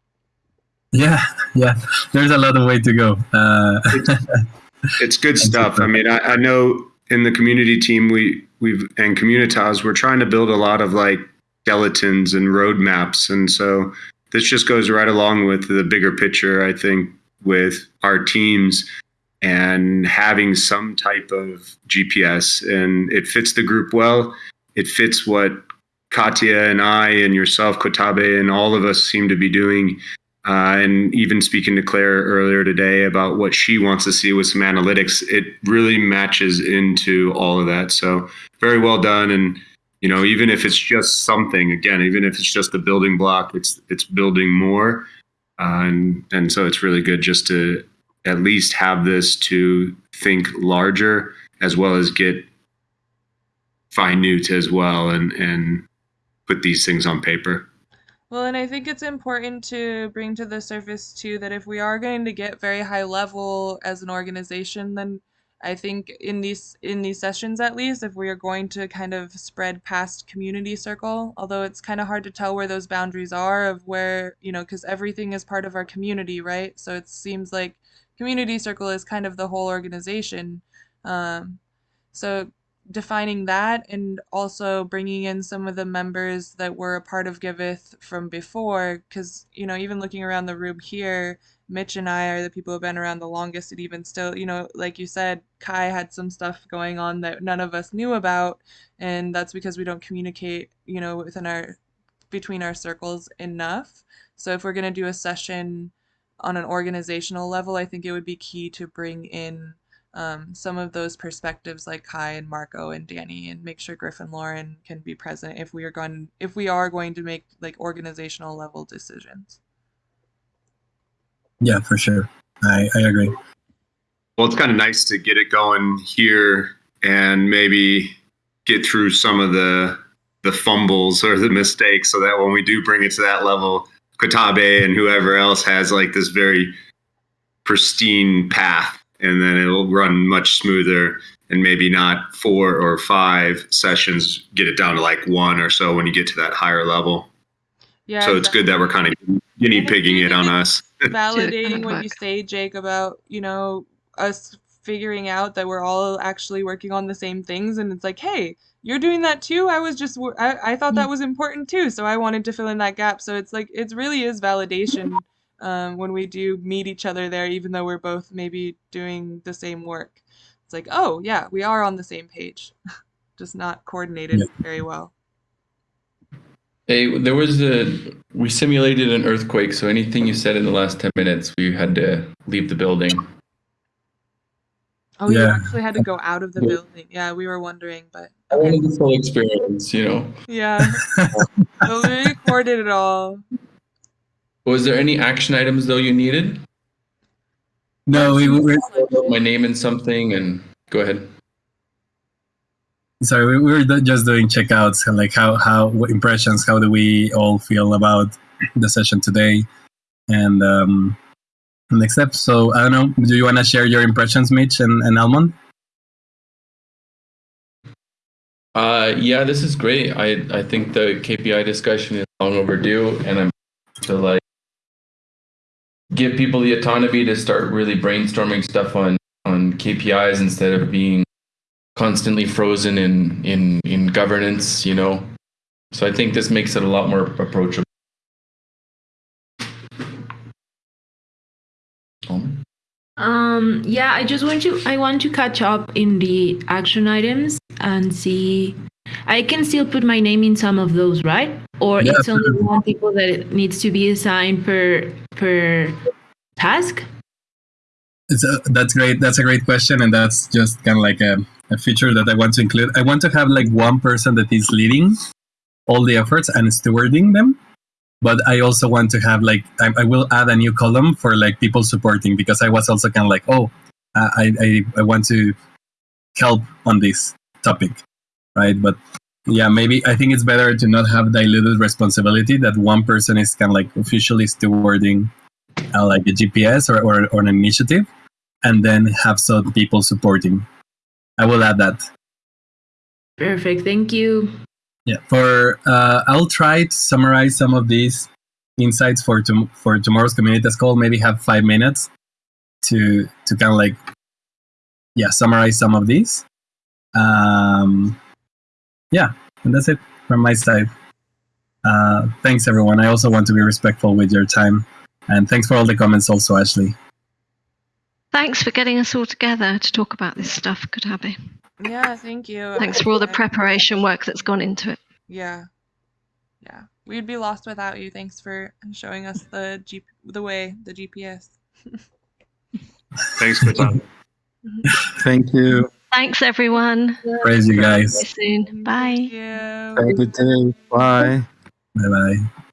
Yeah, yeah. There's a lot of way to go. Uh, it's, it's good stuff. I mean, I, I know in the community team we we've and Communitas we're trying to build a lot of like skeletons and roadmaps. And so this just goes right along with the bigger picture, I think, with our teams and having some type of GPS. And it fits the group well. It fits what Katya and I and yourself, Cotabe, and all of us seem to be doing. Uh, and even speaking to Claire earlier today about what she wants to see with some analytics, it really matches into all of that. So very well done. And you know even if it's just something again even if it's just a building block it's it's building more. Uh, and and so it's really good just to at least have this to think larger as well as get minute as well and and put these things on paper. Well, and I think it's important to bring to the surface too that if we are going to get very high level as an organization, then I think in these in these sessions at least, if we are going to kind of spread past community circle, although it's kind of hard to tell where those boundaries are of where, you know, because everything is part of our community, right? So it seems like community circle is kind of the whole organization. Um, so defining that and also bringing in some of the members that were a part of Giveth from before, because, you know, even looking around the room here, Mitch and I are the people who've been around the longest and even still, you know, like you said, Kai had some stuff going on that none of us knew about. And that's because we don't communicate, you know, within our, between our circles enough. So if we're going to do a session on an organizational level, I think it would be key to bring in um, some of those perspectives like Kai and Marco and Danny and make sure Griff and Lauren can be present if we are going if we are going to make like organizational level decisions. Yeah, for sure. I, I agree. Well, it's kind of nice to get it going here and maybe get through some of the the fumbles or the mistakes so that when we do bring it to that level, Cotabe and whoever else has like this very pristine path and then it'll run much smoother and maybe not four or five sessions get it down to like one or so when you get to that higher level. Yeah. So it's good that we're kind of guinea pigging it on us. validating what you say, Jake, about, you know, us figuring out that we're all actually working on the same things. And it's like, hey, you're doing that too. I was just, I, I thought that mm. was important too. So I wanted to fill in that gap. So it's like, it really is validation um, when we do meet each other there, even though we're both maybe doing the same work. It's like, oh, yeah, we are on the same page, just not coordinated yeah. very well. Hey, there was a we simulated an earthquake, so anything you said in the last ten minutes, we had to leave the building. Oh, yeah. you actually had to go out of the yeah. building. Yeah, we were wondering, but I wanted this whole experience, you know. Yeah, so we recorded it all. Was there any action items though you needed? No, we were my name in something, and go ahead sorry we were just doing checkouts and like how how impressions how do we all feel about the session today? And um next step so i don't know do you want to share your impressions mitch and, and almond? Uh yeah this is great. I i think the kpi discussion is long overdue and i'm to like give people the autonomy to start really brainstorming stuff on on kpis instead of being constantly frozen in in in governance you know so i think this makes it a lot more approachable Um, yeah, I just want to I want to catch up in the action items and see I can still put my name in some of those, right? Or Yeah, it's only one people that it needs to be assigned per per task? It's a, that's great. That's a great question, and that's just kind of like a, a feature that I want to include. I want to have like one person that is leading all the efforts and stewarding them, but I also want to have like I, I will add a new column for like people supporting because I was also kind of like, oh, I, I I want to help on this topic, right? But yeah, maybe I think it's better to not have diluted responsibility that one person is kind of like officially stewarding uh, like a GPS or, or, or an initiative, and then have some people supporting. I will add that. Perfect. Thank you. Yeah. For uh, I'll try to summarize some of these insights for tom- for tomorrow's community call. Maybe have five minutes to to kind of like yeah summarize some of these. Um, yeah, and that's it from my side. Uh, thanks everyone. I also want to be respectful with your time, and thanks for all the comments, also Ashley. Thanks for getting us all together to talk about this stuff, Cotabe. Yeah, thank you. Thanks for all the preparation work that's gone into it. Yeah. Yeah. We'd be lost without you. Thanks for showing us the G- the way, the GPS. Thanks for that. Thank you. Thanks, everyone. Praise you guys. See guys. you soon. Bye. Thank you. Have a good day. Bye. Bye bye.